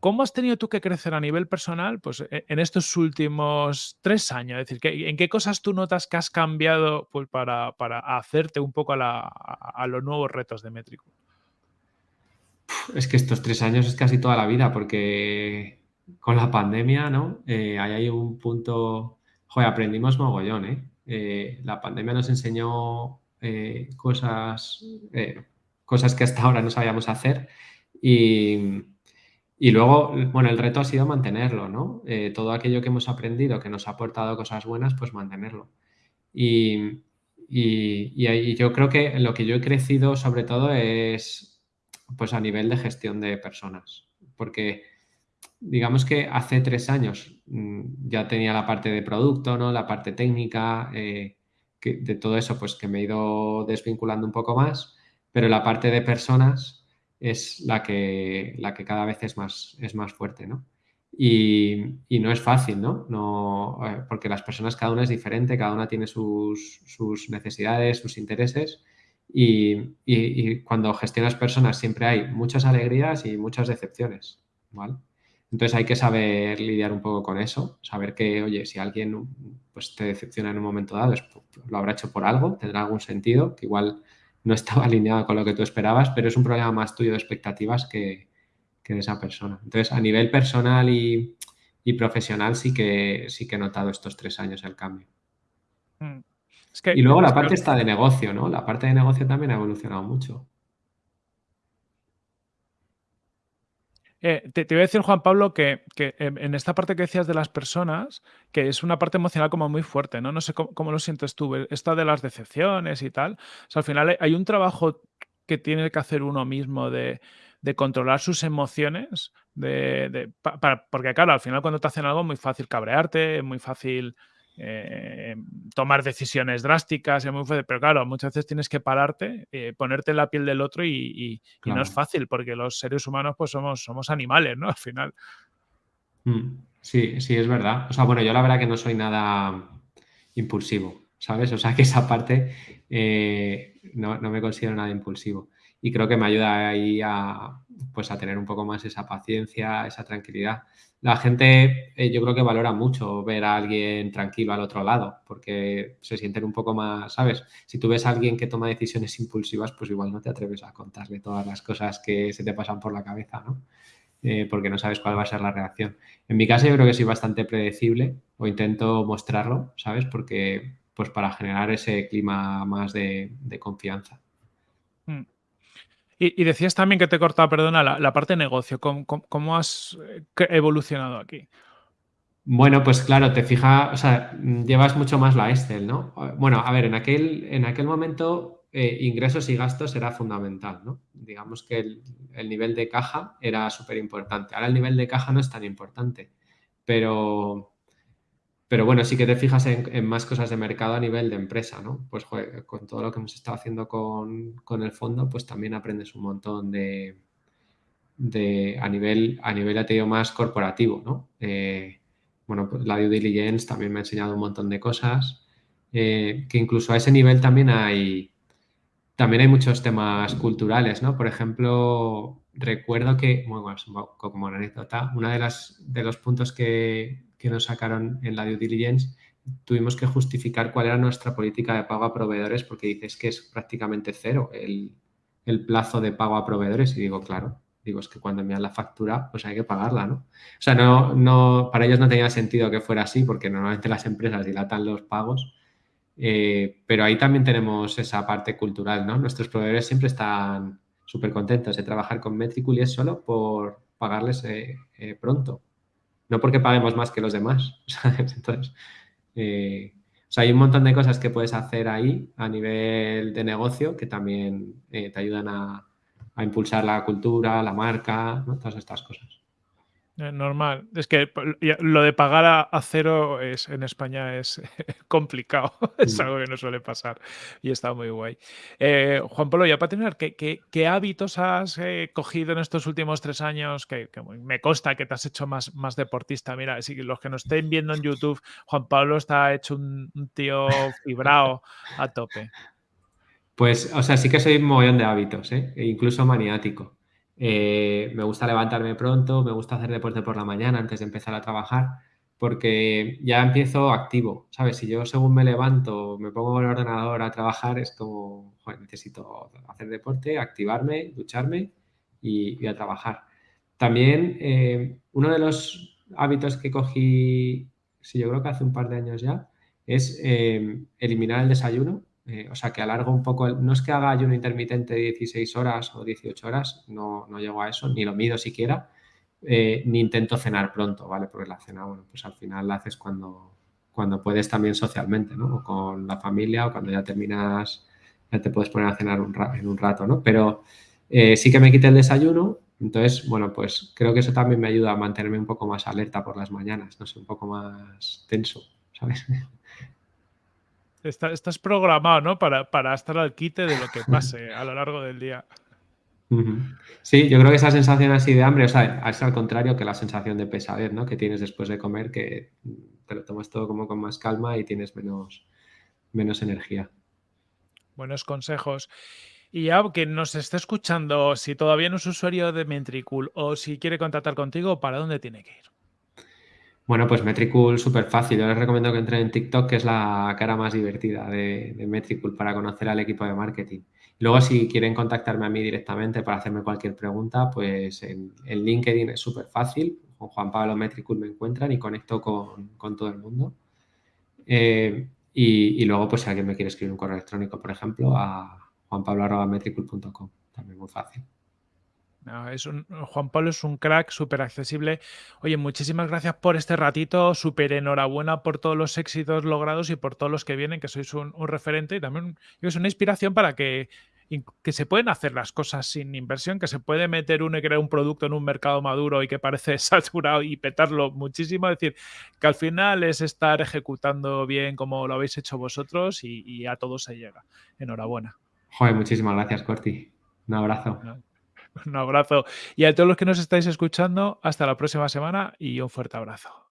Speaker 2: ¿Cómo has tenido tú que crecer a nivel personal pues, e, en estos últimos tres años? Es decir, ¿en qué cosas tú notas que has cambiado pues, para, hacerte un poco a, los nuevos retos de Métrico?
Speaker 1: Es que estos tres años es casi toda la vida, porque con la pandemia, ¿no? Eh, ahí hay un punto. Joder, aprendimos mogollón, ¿eh? eh la pandemia nos enseñó eh, cosas, cosas que hasta ahora no sabíamos hacer y y luego, bueno, el reto ha sido mantenerlo, ¿no? Eh, todo aquello que hemos aprendido, que nos ha aportado cosas buenas, pues mantenerlo. Y, y, yo creo que lo que yo he crecido sobre todo es pues a nivel de gestión de personas, porque digamos que hace tres años mm, ya tenía la parte de producto, ¿no? La parte técnica, eh, que, de todo eso pues que me he ido desvinculando un poco más, pero la parte de personas es la que, la que cada vez es más, es más fuerte, ¿no? Y, no es fácil, ¿no? ¿no? Eh, porque las personas, cada una es diferente, cada una tiene sus, necesidades, sus intereses y, cuando gestionas personas siempre hay muchas alegrías y muchas decepciones, ¿vale? Entonces hay que saber lidiar un poco con eso, saber que, oye, si alguien pues, te decepciona en un momento dado, lo habrá hecho por algo, tendrá algún sentido, que igual no estaba alineado con lo que tú esperabas, pero es un problema más tuyo de expectativas que, de esa persona. Entonces, a nivel personal y, profesional sí que, sí que he notado estos tres años el cambio. Mm. y luego la parte está de negocio, ¿no? La parte de negocio también ha evolucionado mucho.
Speaker 2: Eh, te, voy a decir, Juan Pablo, que, en esta parte que decías de las personas, que es una parte emocional como muy fuerte, ¿no? No sé cómo, lo sientes tú, esta de las decepciones y tal. Al final hay un trabajo que tiene que hacer uno mismo de, controlar sus emociones, de, porque claro, al final cuando te hacen algo es muy fácil cabrearte, es muy fácil eh, tomar decisiones drásticas, pero claro, muchas veces tienes que pararte, eh, ponerte en la piel del otro y, no es fácil porque los seres humanos pues somos, somos animales, ¿no? Al final.
Speaker 1: Mm, sí, sí, es verdad. O sea, bueno, yo la verdad que no soy nada impulsivo, ¿sabes? O sea, que esa parte eh, no, no, me considero nada impulsivo. Y creo que me ayuda ahí a, pues, a tener un poco más esa paciencia, esa tranquilidad la gente eh, yo creo que valora mucho ver a alguien tranquilo al otro lado, porque se sienten un poco más, ¿sabes? Si tú ves a alguien que toma decisiones impulsivas, pues igual no te atreves a contarle todas las cosas que se te pasan por la cabeza, ¿no? Eh, porque no sabes cuál va a ser la reacción. En mi caso yo creo que soy bastante predecible o intento mostrarlo, ¿sabes? Porque, pues para generar ese clima más de, confianza. Mm.
Speaker 2: Y, decías también que te he cortado, perdona, la, parte de negocio. ¿Cómo, has eh, evolucionado aquí?
Speaker 1: Bueno, pues claro, te fijas, o sea, llevas mucho más la Excel, ¿no? Bueno, a ver, en aquel, en aquel momento eh, ingresos y gastos era fundamental, ¿no? Digamos que el, el nivel de caja era súper importante. Ahora el nivel de caja no es tan importante, pero, pero bueno, sí que te fijas en, más cosas de mercado a nivel de empresa, ¿no? Pues con todo lo que hemos estado haciendo con, el fondo, pues también aprendes un montón de, de a nivel, a nivel, te más corporativo, ¿no? Eh, bueno, pues la due diligence también me ha enseñado un montón de cosas, eh, que incluso a ese nivel también hay, también hay muchos temas culturales, ¿no? Por ejemplo, recuerdo que, bueno, como anécdota, una de las de los puntos que, que nos sacaron en la due diligence, tuvimos que justificar cuál era nuestra política de pago a proveedores porque dices que es prácticamente cero el, plazo de pago a proveedores y digo, claro, digo, es que cuando envían la factura, pues hay que pagarla, ¿no? O sea, no, no, para ellos no tenía sentido que fuera así porque normalmente las empresas dilatan los pagos, Eh, pero ahí también tenemos esa parte cultural, ¿no? Nuestros proveedores siempre están súper contentos de trabajar con Metricool y es solo por pagarles eh, eh, pronto, no porque paguemos más que los demás, Entonces, o sea, hay un montón de cosas que puedes hacer ahí a nivel de negocio que también te ayudan a, a, impulsar la cultura, la marca, ¿no? todas estas cosas.
Speaker 2: Eh, normal. Es que lo de pagar a, cero es, en España es complicado. es algo que no suele pasar y está muy guay. Eh, Juan Pablo, ya para terminar, ¿qué, hábitos has eh, cogido en estos últimos tres años? Que, me consta que te has hecho más, más deportista. Mira, si los que nos estén viendo en YouTube, Juan Pablo está hecho un, tío fibrado a tope.
Speaker 1: Pues, o sea, sí que soy un mogollón de hábitos, e incluso maniático. Eh, me gusta levantarme pronto, me gusta hacer deporte por la mañana antes de empezar a trabajar, porque ya empiezo activo, ¿sabes? Si yo según me levanto, me pongo el ordenador a trabajar, es como, necesito hacer deporte, activarme, ducharme y, a trabajar. También eh, uno de los hábitos que cogí, sí, yo creo que hace un par de años ya, es eh, eliminar el desayuno eh, o sea, que alargo un poco, no es que haga ayuno intermitente de 16 horas o 18 horas, no, no llego a eso, ni lo mido siquiera, eh, ni intento cenar pronto, ¿vale? Porque la cena, bueno, pues al final la haces cuando, cuando puedes también socialmente, ¿no? O con la familia o cuando ya terminas, ya te puedes poner a cenar en un rato, ¿no? Pero eh, sí que me quité el desayuno, entonces, bueno, pues creo que eso también me ayuda a mantenerme un poco más alerta por las mañanas, no sé, un poco más tenso, ¿sabes?
Speaker 2: estás programado, ¿no? Para, para, estar al quite de lo que pase a lo largo del día.
Speaker 1: Sí, yo creo que esa sensación así de hambre, o sea, es al contrario que la sensación de pesadez, ¿no? Que tienes después de comer, que te lo tomas todo como con más calma y tienes menos, menos energía.
Speaker 2: Buenos consejos. Y ya que nos esté escuchando, si todavía no es usuario de Mentricool o si quiere contactar contigo, ¿para dónde tiene que ir?
Speaker 1: Bueno, pues Metricool súper fácil. Yo les recomiendo que entren en TikTok, que es la cara más divertida de, de Metricool para conocer al equipo de marketing. Luego, si quieren contactarme a mí directamente para hacerme cualquier pregunta, pues en, LinkedIn es súper fácil. Con Juan Pablo Metricool me encuentran y conecto con, todo el mundo. Eh, y, luego, pues si alguien me quiere escribir un correo electrónico, por ejemplo, a juanpablo.metricool.com. También muy fácil
Speaker 2: es un, Juan Pablo es un crack, súper accesible. Oye, muchísimas gracias por este ratito, súper enhorabuena por todos los éxitos logrados y por todos los que vienen, que sois un, referente y también es una inspiración para que, que se pueden hacer las cosas sin inversión, que se puede meter uno y crear un producto en un mercado maduro y que parece saturado y petarlo muchísimo. Es decir, que al final es estar ejecutando bien como lo habéis hecho vosotros y, a todos se llega. Enhorabuena.
Speaker 1: Joder, muchísimas gracias, Corti. Un abrazo.
Speaker 2: Un abrazo. Y a todos los que nos estáis escuchando, hasta la próxima semana y un fuerte abrazo.